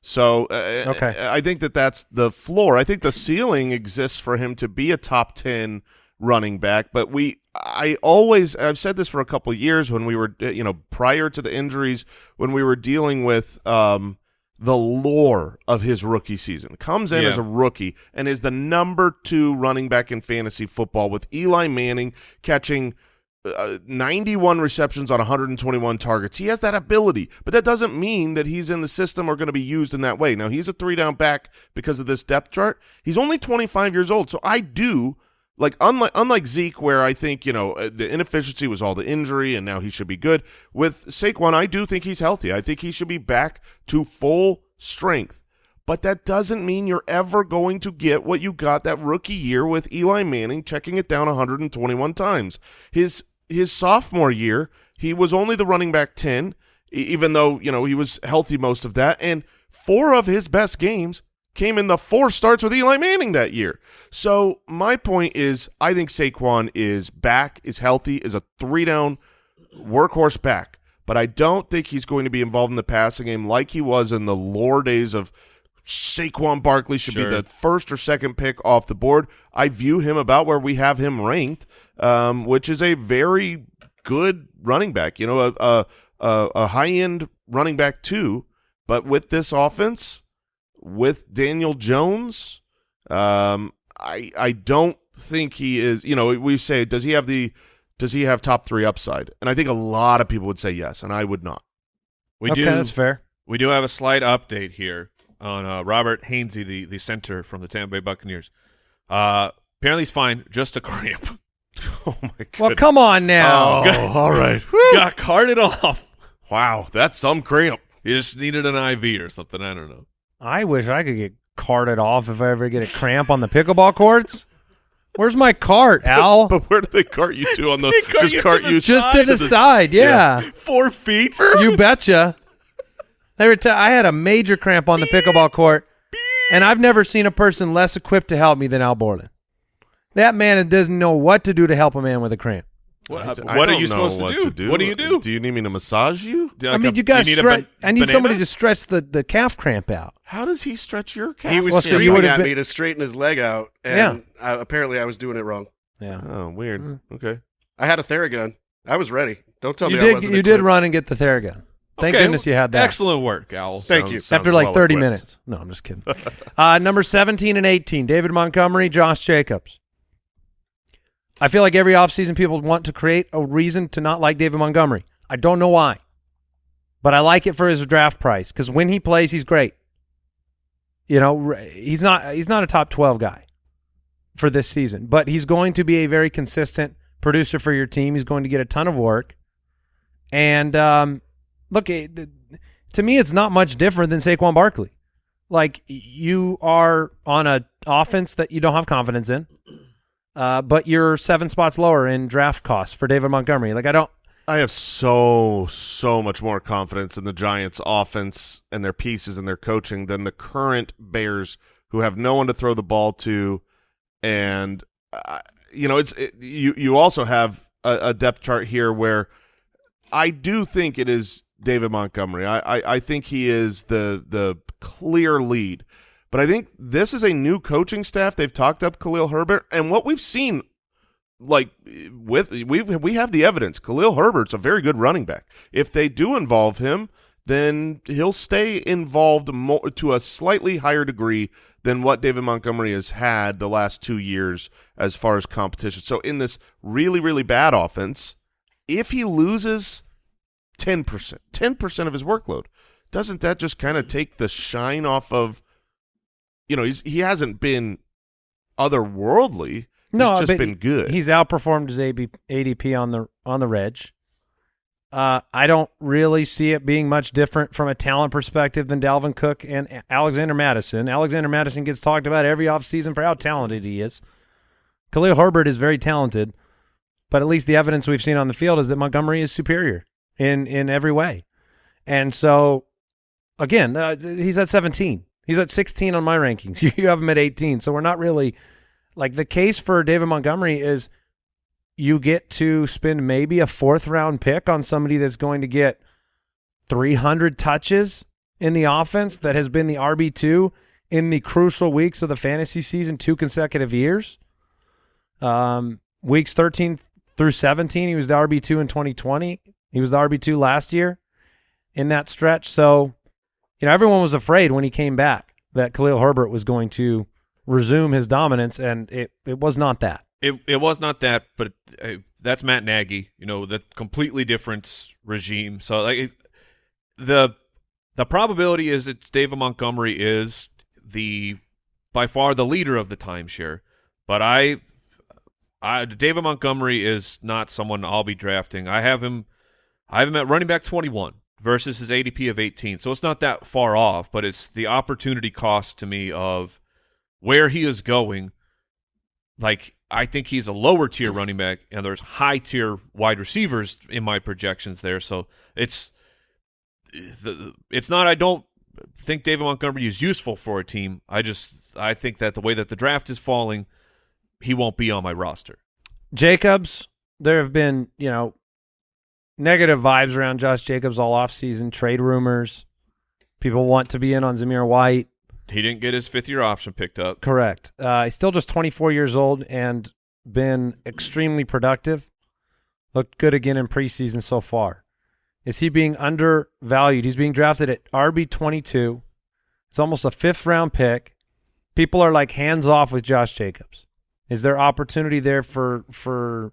So uh,
Okay.
I think that that's the floor. I think the ceiling exists for him to be a top 10 running back, but we I always I've said this for a couple of years when we were uh, you know prior to the injuries when we were dealing with um the lore of his rookie season. Comes in
Yeah.
as a rookie and is the number 2 running back in fantasy football with Eli Manning catching uh, 91 receptions on 121 targets. He has that ability, but that doesn't mean that he's in the system or going to be used in that way. Now, he's a three down back because of this depth chart. He's only 25 years old, so I do like unlike unlike Zeke where I think, you know, uh, the inefficiency was all the injury and now he should be good. With Saquon, I do think he's healthy. I think he should be back to full strength. But that doesn't mean you're ever going to get what you got that rookie year with Eli Manning checking it down 121 times. His his sophomore year, he was only the running back 10, e- even though, you know, he was healthy most of that. And four of his best games came in the four starts with Eli Manning that year. So my point is I think Saquon is back, is healthy, is a three down workhorse back. But I don't think he's going to be involved in the passing game like he was in the lore days of Saquon Barkley should
Sure.
be the first or second pick off the board. I view him about where we have him ranked, um, which is a very good running back. You know, a a, a, a high end running back too. But with this offense, with Daniel Jones, um, I I don't think he is. You know, we say does he have the does he have top three upside? And I think a lot of people would say yes, and I would not.
We
okay,
do.
that's fair.
We do have a slight update here on uh, Robert Hainsey, the the center from the Tampa Bay Buccaneers. Uh, apparently, he's fine. Just a cramp.
Oh my god!
Well, come on now.
Oh, all right.
Got carted off.
Wow, that's some cramp.
He just needed an IV or something. I don't know.
I wish I could get carted off if I ever get a cramp on the pickleball courts. Where's my cart, Al?
But where do they cart you to on the?
They cart
just
you to
cart
the
you
Just to
to
the side, yeah.
Four feet.
you betcha. They were t- I had a major cramp on the pickleball court, and I've never seen a person less equipped to help me than Al Borland. That man doesn't know what to do to help a man with a cramp.
What,
I
what are you supposed
what
to do?
to
What do you do?
Do you need me to massage you?
Do
I mean,
a-
you got to
need
stretch.
ban-
I need somebody to stretch the, the calf cramp out.
How does he stretch your calf?
He was
Well, so you
screaming at
been-
me to straighten his leg out,
Yeah.
and I, apparently I was doing it wrong.
Yeah,
Oh, weird.
Mm.
Okay.
I had a Theragun. I was ready. Don't tell
you
me I
did.
wasn't
You did run and get the Theragun. Thank
Okay,
goodness you had that.
Excellent work, Al.
Thank
Sounds-
you.
sounds
After like
well
30
equipped.
minutes. No, I'm just kidding. uh, number 17 and 18, David Montgomery, Josh Jacobs. I feel like every offseason people want to create a reason to not like David Montgomery. I don't know why, but I like it for his draft price because when he plays, he's great. You know, he's not he's not a top 12 guy for this season, but he's going to be a very consistent producer for your team. He's going to get a ton of work. And um, look, it, to me, it's not much different than Saquon Barkley. Like you are on a offense that you don't have confidence in, uh, but you're seven spots lower in draft costs for David Montgomery. Like I don't.
I have so so much more confidence in the Giants' offense and their pieces and their coaching than the current Bears, who have no one to throw the ball to, and uh, you know it's it, you. You also have a, a depth chart here where I do think it is David Montgomery. I, I I think he is the the clear lead, but I think this is a new coaching staff. They've talked up Khalil Herbert, and what we've seen like with we we have the evidence. Khalil Herbert's a very good running back. If they do involve him, then he'll stay involved more to a slightly higher degree than what David Montgomery has had the last two years as far as competition. So in this really really bad offense, if he loses ten percent, ten percent of his workload, doesn't that just kind of take the shine off of? You know, he's he hasn't been otherworldly.
No,
he's just been good.
He's outperformed his AB, ADP on the on the reg. Uh, I don't really see it being much different from a talent perspective than Dalvin Cook and Alexander Mattison. Alexander Mattison gets talked about every offseason for how talented he is. Khalil Herbert is very talented, but at least the evidence we've seen on the field is that Montgomery is superior in in every way. And so, again, uh, he's at 17. He's at 16 on my rankings. You have him at 18. So we're not really like the case for David Montgomery is you get to spend maybe a fourth round pick on somebody that's going to get 300 touches in the offense that has been the RB two in the crucial weeks of the fantasy season two consecutive years. Um, weeks thirteen through seventeen, he was the RB two in twenty twenty. He was the RB two last year in that stretch. So, you know, everyone was afraid when he came back that Khalil Herbert was going to resume his dominance, and it it was not that.
It it was not that, but uh, that's Matt Nagy. You know, the completely different regime. So like it, the the probability is that David Montgomery is the by far the leader of the timeshare, but I, I David Montgomery is not someone I'll be drafting. I have him, I have him at running back twenty one versus his ADP of eighteen, so it's not that far off, but it's the opportunity cost to me of where he is going. Like I think he's a lower tier running back, and there's high tier wide receivers in my projections there. So it's it's not. I don't think David Montgomery is useful for a team. I just I think that the way that the draft is falling, he won't be on my roster.
Jacobs, there have been, you know, negative vibes around Josh Jacobs all offseason, trade rumors. People want to be in on Zamir White.
He didn't get his fifth year option picked up.
Correct. Uh, he's still just 24 years old and been extremely productive. Looked good again in preseason so far. Is he being undervalued? He's being drafted at RB 22. It's almost a fifth round pick. People are like hands off with Josh Jacobs. Is there opportunity there for for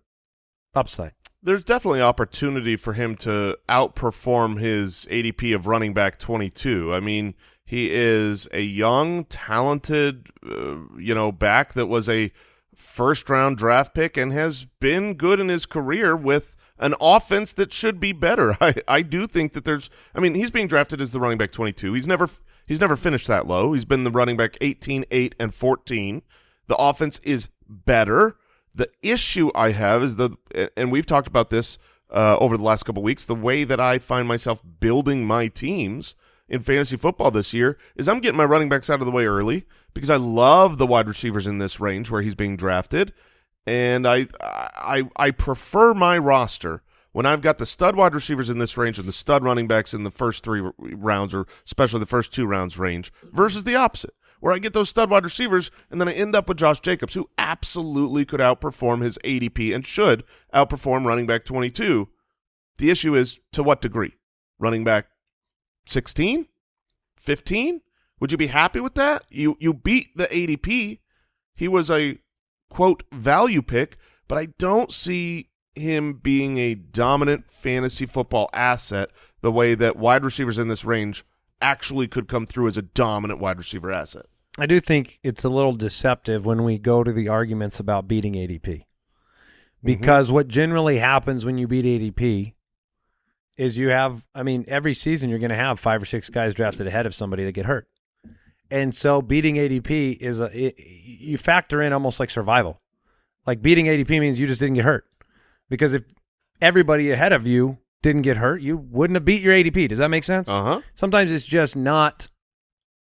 upside?
There's definitely opportunity for him to outperform his ADP of running back 22. I mean, he is a young, talented, uh, you know, back that was a first round draft pick and has been good in his career with an offense that should be better. I, I do think that there's I mean, he's being drafted as the running back 22. He's never he's never finished that low. He's been the running back 18, 8 and 14. The offense is better. The issue I have is the and we've talked about this uh, over the last couple weeks, the way that I find myself building my teams in fantasy football this year is I'm getting my running backs out of the way early because I love the wide receivers in this range where he's being drafted. And I I I prefer my roster when I've got the stud wide receivers in this range and the stud running backs in the first three rounds, or especially the first two rounds range, versus the opposite, where I get those stud wide receivers and then I end up with Josh Jacobs, who absolutely could outperform his ADP and should outperform running back 22. The issue is to what degree? Running back 16? 15? Would you be happy with that? You you beat the ADP. He was a quote value pick, but I don't see him being a dominant fantasy football asset the way that wide receivers in this range actually could come through as a dominant wide receiver asset.
I do think it's a little deceptive when we go to the arguments about beating ADP. Because mm-hmm. what generally happens when you beat ADP is you have, I mean, every season you're going to have five or six guys drafted ahead of somebody that get hurt. And so beating ADP is a it, you factor in almost like survival. Like beating ADP means you just didn't get hurt. Because if everybody ahead of you didn't get hurt, you wouldn't have beat your ADP. Does that make sense?
Uh-huh.
Sometimes it's just not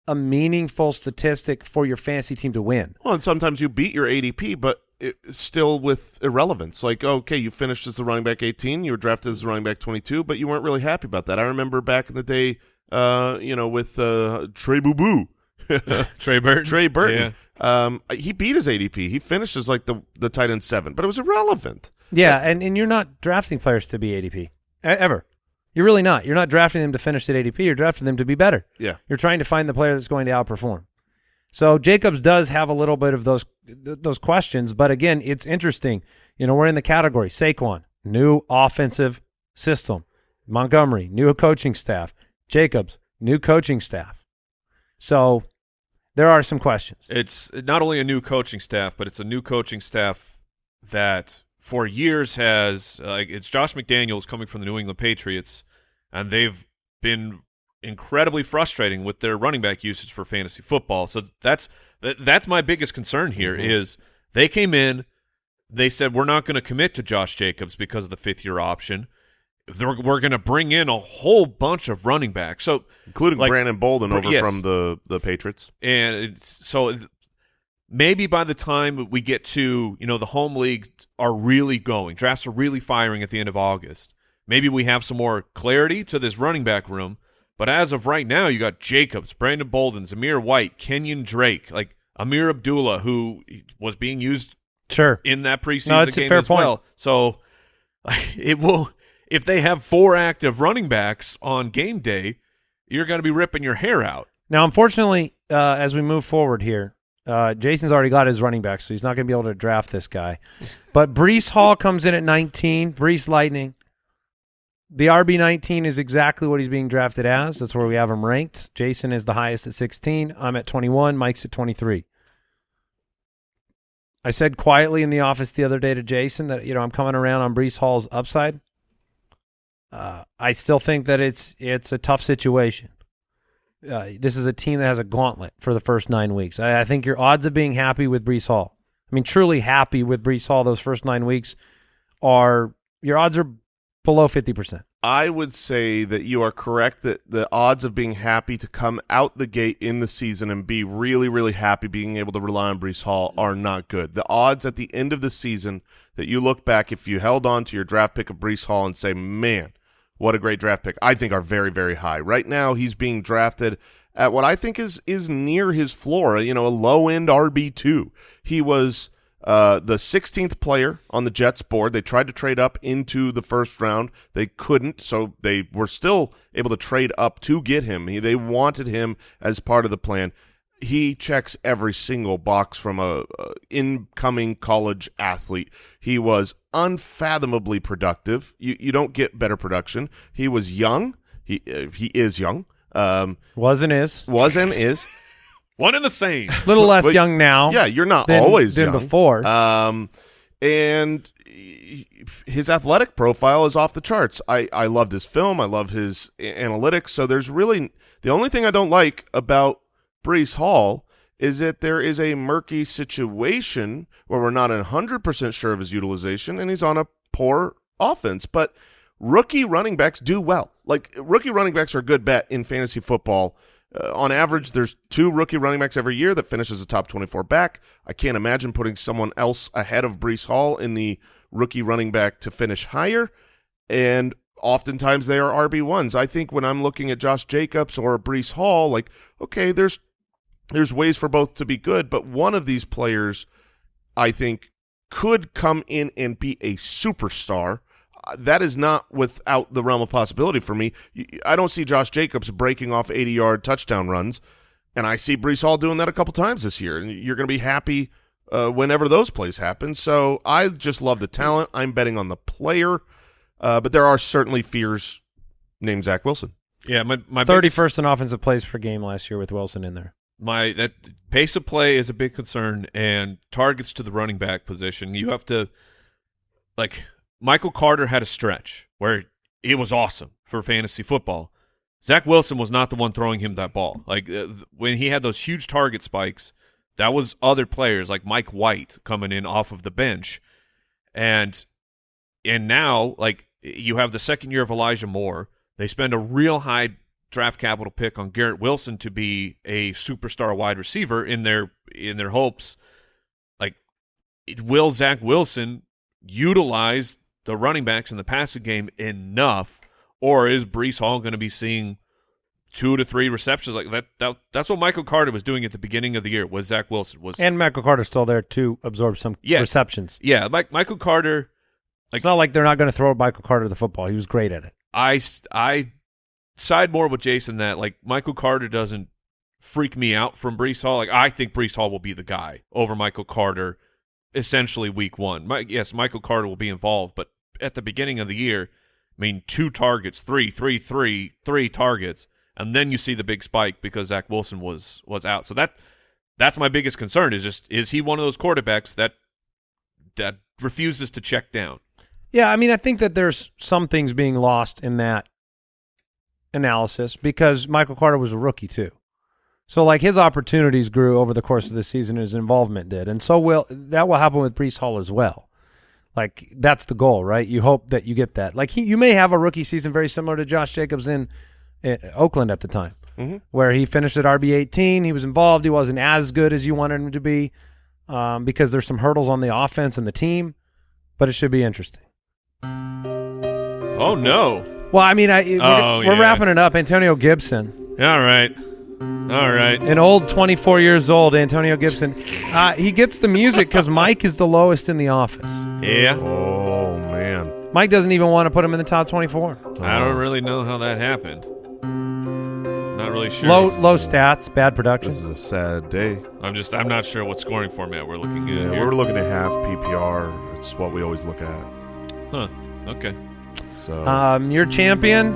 a meaningful statistic for your fantasy team to win.
Well, and sometimes you beat your ADP, but still with irrelevance. Like, okay, you finished as the running back 18, you were drafted as the running back 22, but you weren't really happy about that. I remember back in the day, uh, you know, with uh, Trey Boo Boo.
Trey Burton.
Trey Burton. Yeah. Um, he beat his ADP. He finished as like the the tight end seven, but it was irrelevant.
Yeah, and, and you're not drafting players to be ADP ever. You're really not. You're not drafting them to finish at ADP. You're drafting them to be better.
Yeah.
You're trying to find the player that's going to outperform. So Jacobs does have a little bit of those those questions, but again, it's interesting. You know, we're in the category Saquon, new offensive system. Montgomery, new coaching staff. Jacobs, new coaching staff. So there are some questions.
It's not only a new coaching staff, but it's a new coaching staff that for years has uh, it's Josh McDaniels coming from the New England Patriots, and they've been incredibly frustrating with their running back usage for fantasy football. So that's that's my biggest concern here mm-hmm. is they came in, they said we're not going to commit to Josh Jacobs because of the fifth year option they're, we're going to bring in a whole bunch of running backs, so
including like, Brandon Bolden over yes. from the the Patriots.
And so maybe by the time we get to you know the home league are really going, drafts are really firing at the end of August. Maybe we have some more clarity to this running back room. But as of right now, you got Jacobs, Brandon Bolden, Zamir White, Kenyon Drake, like Ameer Abdullah, who was being used
Sure.
in that preseason
No,
game
fair
as
point.
well. So it will if they have four active running backs on game day, you're going to be ripping your hair out.
Now, unfortunately, uh, as we move forward here, uh, Jason's already got his running back, so he's not going to be able to draft this guy. But Breece Hall comes in at 19. Breece Lightning. The RB 19 is exactly what he's being drafted as. That's where we have him ranked. Jason is the highest at 16. I'm at 21. Mike's at 23. I said quietly in the office the other day to Jason that you know I'm coming around on Breece Hall's upside. Uh, I still think that it's it's a tough situation uh, this is a team that has a gauntlet for the first nine weeks. I, I think your odds of being happy with Breece Hall, I mean, truly happy with Breece Hall those first nine weeks, are your odds are below fifty percent.
I would say that you are correct that the odds of being happy to come out the gate in the season and be really, really happy being able to rely on Breece Hall are not good. The odds at the end of the season that you look back, if you held on to your draft pick of Breece Hall and say, man, what a great draft pick, I think are very, very high. Right now, he's being drafted at what I think is is near his floor, you know, a low end RB two. He was uh, the 16th player on the Jets board. They tried to trade up into the first round. They couldn't, so they were still able to trade up to get him. He, they wanted him as part of the plan. He checks every single box from a, a incoming college athlete. He was unfathomably productive. You you don't get better production. He was young. He uh, he is young. Um,
Was and is
was and is.
One and the same.
a little less
But-
young now.
Yeah, you're not
than-
always
than
young.
before.
Um, and his athletic profile is off the charts. I I loved his film. I love his analytics. So there's really the only thing I don't like about Breece Hall is that there is a murky situation where we're not hundred percent sure of his utilization, and he's on a poor offense. But rookie running backs do well. Like rookie running backs are a good bet in fantasy football. Uh, on average, there's two rookie running backs every year that finishes a top 24 back. I can't imagine putting someone else ahead of Breece Hall in the rookie running back to finish higher. And oftentimes they are RB1s. I think when I'm looking at Josh Jacobs or Breece Hall, like, okay, there's there's ways for both to be good, but one of these players, I think, could come in and be a superstar. Uh, That is not without the realm of possibility for me. I don't see Josh Jacobs breaking off 80-yard touchdown runs, and I see Breece Hall doing that a couple times this year. And you're going to be happy uh, whenever those plays happen. So I just love the talent. I'm betting on the player, uh, but there are certainly fears named Zach Wilson.
Yeah, my my
Thirty
biggest-
in offensive plays per game last year with Wilson in there.
My that pace of play is a big concern and targets to the running back position. You have to like Michael Carter had a stretch where it was awesome for fantasy football. Zach Wilson was not the one throwing him that ball. Like uh, when he had those huge target spikes, that was other players like Mike White coming in off of the bench, and and now like you have the second year of Elijah Moore. They spend a real high draft capital pick on Garrett Wilson to be a superstar wide receiver in their in their hopes. Like, it- will Zach Wilson utilize the running backs in the passing game enough, or is Breece Hall going to be seeing two to three receptions like that? That that's what Michael Carter was doing at the beginning of the year. Was Zach Wilson was
And Michael Carter still there to absorb some
Yeah.
receptions.
yeah, Mike, Michael Carter.
Like, it's not like they're not going to throw Michael Carter the football. He was great at it.
I I side more with Jason that like Michael Carter doesn't freak me out from Breece Hall. Like I think Breece Hall will be the guy over Michael Carter, essentially week one. My, yes, Michael Carter will be involved, but at the beginning of the year, I mean, two targets, three, three, three, three targets, and then you see the big spike because Zach Wilson was was out. So that that's my biggest concern is just is he one of those quarterbacks that that refuses to check down?
Yeah, I mean, I think that there's some things being lost in that analysis because Michael Carter was a rookie too. So like his opportunities grew over the course of the season, his involvement did, and so will that will happen with Breece Hall as well. Like that's the goal, right? You hope that you get that. Like he, you may have a rookie season very similar to Josh Jacobs in uh, Oakland at the time,
Mhm.
where he finished at RB eighteen. He was involved. He wasn't as good as you wanted him to be um, because there's some hurdles on the offense and the team, but it should be interesting.
Oh no.
Well, I mean, I, we're,
Oh,
we're
yeah.
wrapping it up. Antonio Gibson,
All right. All right.
an old 24 years old Antonio Gibson. Uh, he gets the music because Mike is the lowest in the office.
Yeah.
Oh man.
Mike doesn't even want to put him in the top 24.
I don't really know how that happened. Not really sure.
Low low stats, bad production.
This is a sad day.
I'm just I'm not sure what scoring format we're looking at
Yeah,
here.
we're looking at half PPR. It's what we always look at.
Huh. Okay.
So
Um, your champion,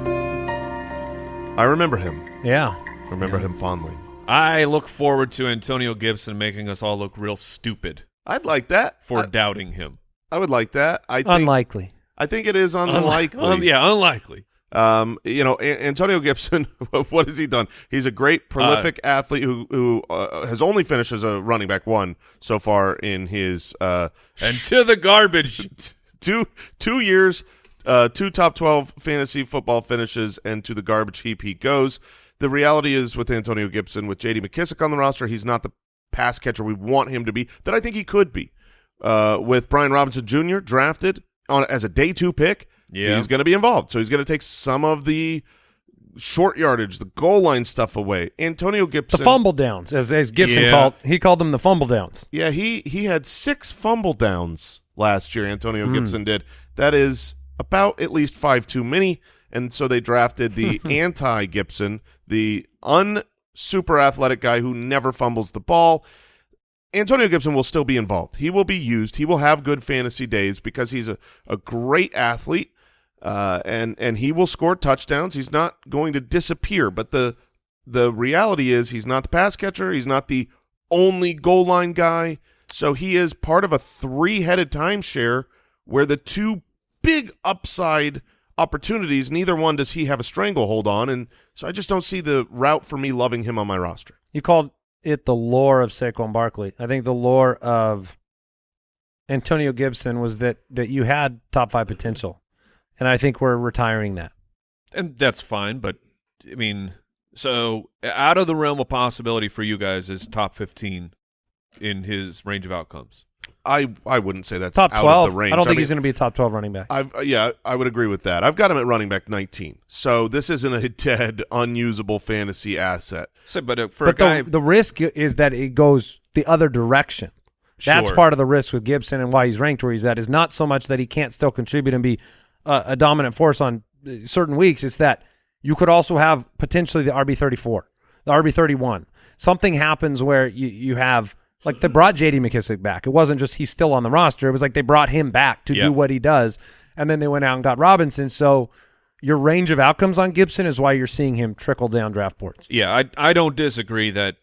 I remember him.
yeah.
Remember him fondly.
I look forward to Antonio Gibson making us all look real stupid
I'd like that.
for
I,
doubting him.
I would like that. I think
Unlikely.
I think it is unlikely.
Un- yeah, unlikely.
Um, you know, A- Antonio Gibson. what has he done? He's a great, prolific athlete who who uh, has only finished as a running back one so far in his uh,
And to the garbage.
two two years, uh, two top twelve fantasy football finishes, and to the garbage heap he goes. The reality is with Antonio Gibson, with J.D. McKissic on the roster, he's not the pass catcher we want him to be. That I think he could be. Uh, with Brian Robinson Jr. drafted on as a day two pick,
Yeah.
he's going to be involved. So he's going to take some of the short yardage, the goal line stuff away. Antonio Gibson,
The
Gibson,
fumble downs, as, as Gibson
Yeah.
called, he called them the fumble downs.
yeah, he he had six fumble downs last year. Antonio
Hmm.
Gibson did. That is about at least five too many. And so they drafted the anti Gibson, the un super athletic guy who never fumbles the ball. Antonio Gibson will still be involved. He will be used. He will have good fantasy days because he's a, a great athlete, uh, and and he will score touchdowns. He's not going to disappear. But the the reality is he's not the pass catcher. He's not the only goal line guy. So he is part of a three headed timeshare where the two big upside opportunities, neither one does he have a stranglehold on. And so I just don't see the route for me loving him on my roster.
You called it the lore of Saquon Barkley. I think the lore of Antonio Gibson was that that you had top five potential, and I think we're retiring that.
and that's fine, but I mean, so out of the realm of possibility for you guys is top 15 in his range of outcomes.
I I wouldn't say that's
top
out
twelve.
of the range.
I don't think
mean,
he's going to be a top twelve running back.
I've yeah, I would agree with that. I've got him at running back 19. So this isn't a dead, unusable fantasy asset.
So, but uh, for
but
a guy,
the the risk is that it goes the other direction. That's part of the risk with Gibson and why he's ranked where he's at is not so much that he can't still contribute and be uh, a dominant force on uh, certain weeks. It's that you could also have potentially the RB thirty four, the RB thirty one. Something happens where you you have like they brought J.D. McKissic back. It wasn't just he's still on the roster. It was like they brought him back to
Yeah.
do what he does, and then they went out and got Robinson. So your range of outcomes on Gibson is why you're seeing him trickle down draft boards.
yeah, I I don't disagree that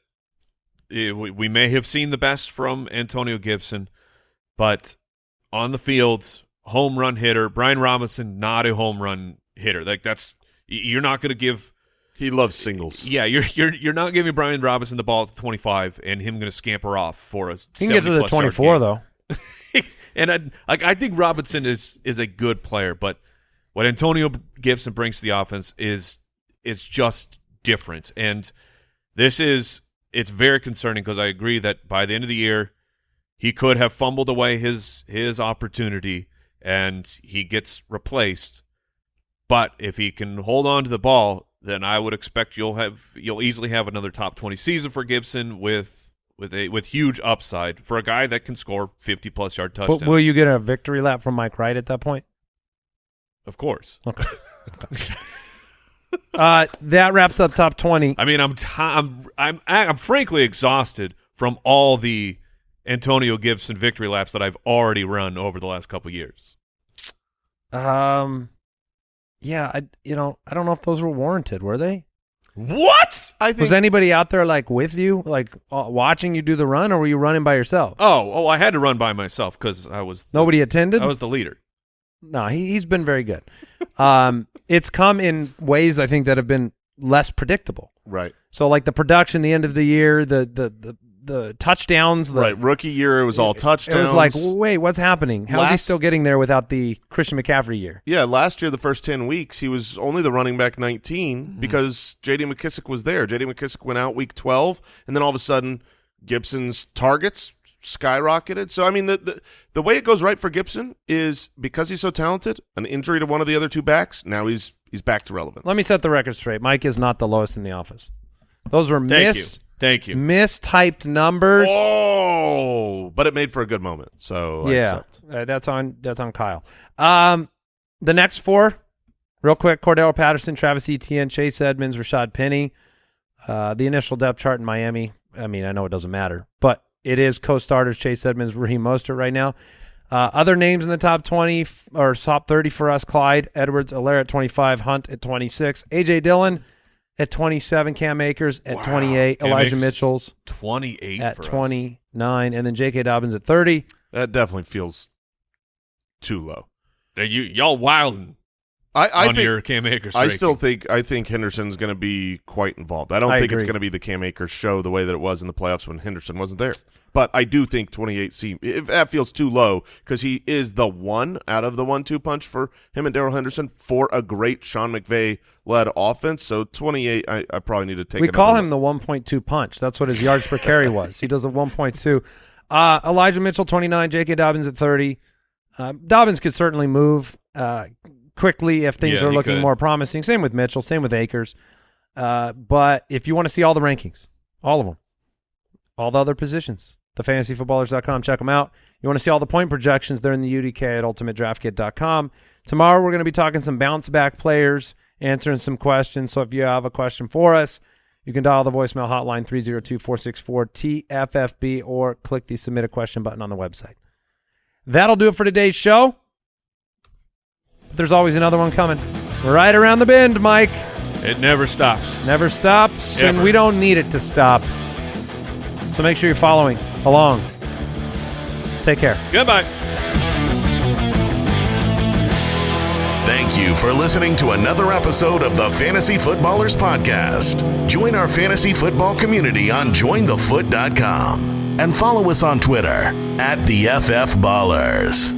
eh, we, we may have seen the best from Antonio Gibson, but on the field, home run hitter. Brian Robinson, not a home run hitter. Like that's you're not going to give.
He loves singles.
Yeah, you're you're you're not giving Brian Robinson the ball at the 25 and him going to scamper off for a.
He can get to the twenty four though.
and I like I think Robinson is is a good player, but what Antonio Gibson brings to the offense is is just different. And this is it's very concerning because I agree that by the end of the year he could have fumbled away his his opportunity and he gets replaced. But if he can hold on to the ball, then I would expect you'll have you'll easily have another top 20 season for Gibson with with a with huge upside for a guy that can score 50 plus yard touchdowns.
But will you get a victory lap from Mike Wright at that point?
Of course.
Uh, that wraps up top 20.
I mean, I'm t- I'm I'm I'm frankly exhausted from all the Antonio Gibson victory laps that I've already run over the last couple years.
Um, yeah, I you know I don't know if those were warranted. Were they?
What?
I think
Was anybody out there like with you, like uh, watching you do the run, or were you running by yourself?
Oh, oh, I had to run by myself because I was the,
Nobody attended.
I was the leader.
no, he he's been very good. um, it's come in ways I think that have been less predictable.
right.
So like the production, the end of the year, the the the, the touchdowns, the,
Right. Rookie year, it was all
It
touchdowns.
It was like, wait, what's happening? How's he still getting there without the Christian McCaffrey year?
Yeah, last year, the first 10 weeks, he was only the running back 19
Mm-hmm.
because J.D. McKissic was there. J.D. McKissic went out week 12, and then all of a sudden, Gibson's targets skyrocketed. So, I mean, the, the, the way it goes right for Gibson is because he's so talented, an injury to one of the other two backs, now he's he's back to relevant.
Let me set the record straight. Mike is not the lowest in the office. Those were
Thank you. Thank you.
mistyped numbers.
Oh, but it made for a good moment. So I
yeah,
accept.
uh, that's on that's on Kyle. Um, the next four, real quick: Cordell Patterson, Travis Etienne, Chase Edmonds, Rashaad Penny. Uh, the initial depth chart in Miami. I mean, I know it doesn't matter, but it is co-starters Chase Edmonds, Raheem Mostert right now. Uh, other names in the top 20 f- or top 30 for us: Clyde Edwards, Helaire at 25, Hunt at 26, AJ Dillon at 27, Cam Akers at
Wow.
28,
Cam
Elijah
Akers
Mitchell's
28
at
for us.
29, and then J.K. Dobbins at 30.
That definitely feels too low.
Now, you y'all wilding
I, I
on
think
your Cam Akers.
I
ranking.
still think I think Henderson's going to be quite involved. I don't
I
think it's going to be the Cam Akers show the way that it was in the playoffs when Henderson wasn't there. But I do think 28 seems if that feels too low because he is the one out of the one-two punch for him and Darrell Henderson for a great Sean McVay led offense. So 28, I, I probably need to take.
we call
another
him the 1.2 punch. That's what his yards per carry was. He does a 1.2. Uh, Elijah Mitchell, 29. J.K. Dobbins at 30. Uh, Dobbins could certainly move uh, quickly if things
Yeah,
are looking
could.
more promising. Same with Mitchell. Same with Akers. Uh, but if you want to see all the rankings, all of them, all the other positions, thefantasyfootballers.com, check them out. You want to see all the point projections, they're in the UDK at ultimatedraftkit.com. Tomorrow we're going to be talking some bounce back players, answering some questions. So if you have a question for us, you can dial the voicemail hotline 302-464-TFFB or click the submit a question button on the website. That'll do it for today's show. But there's always another one coming. Right around the bend, Mike.
it never stops.
Never stops, and we don't need it to stop. So make sure you're following along. Take care.
Goodbye.
Thank you for listening to another episode of the Fantasy Footballers Podcast. Join our fantasy football community on jointhefoot.com and follow us on Twitter at the FF Ballers.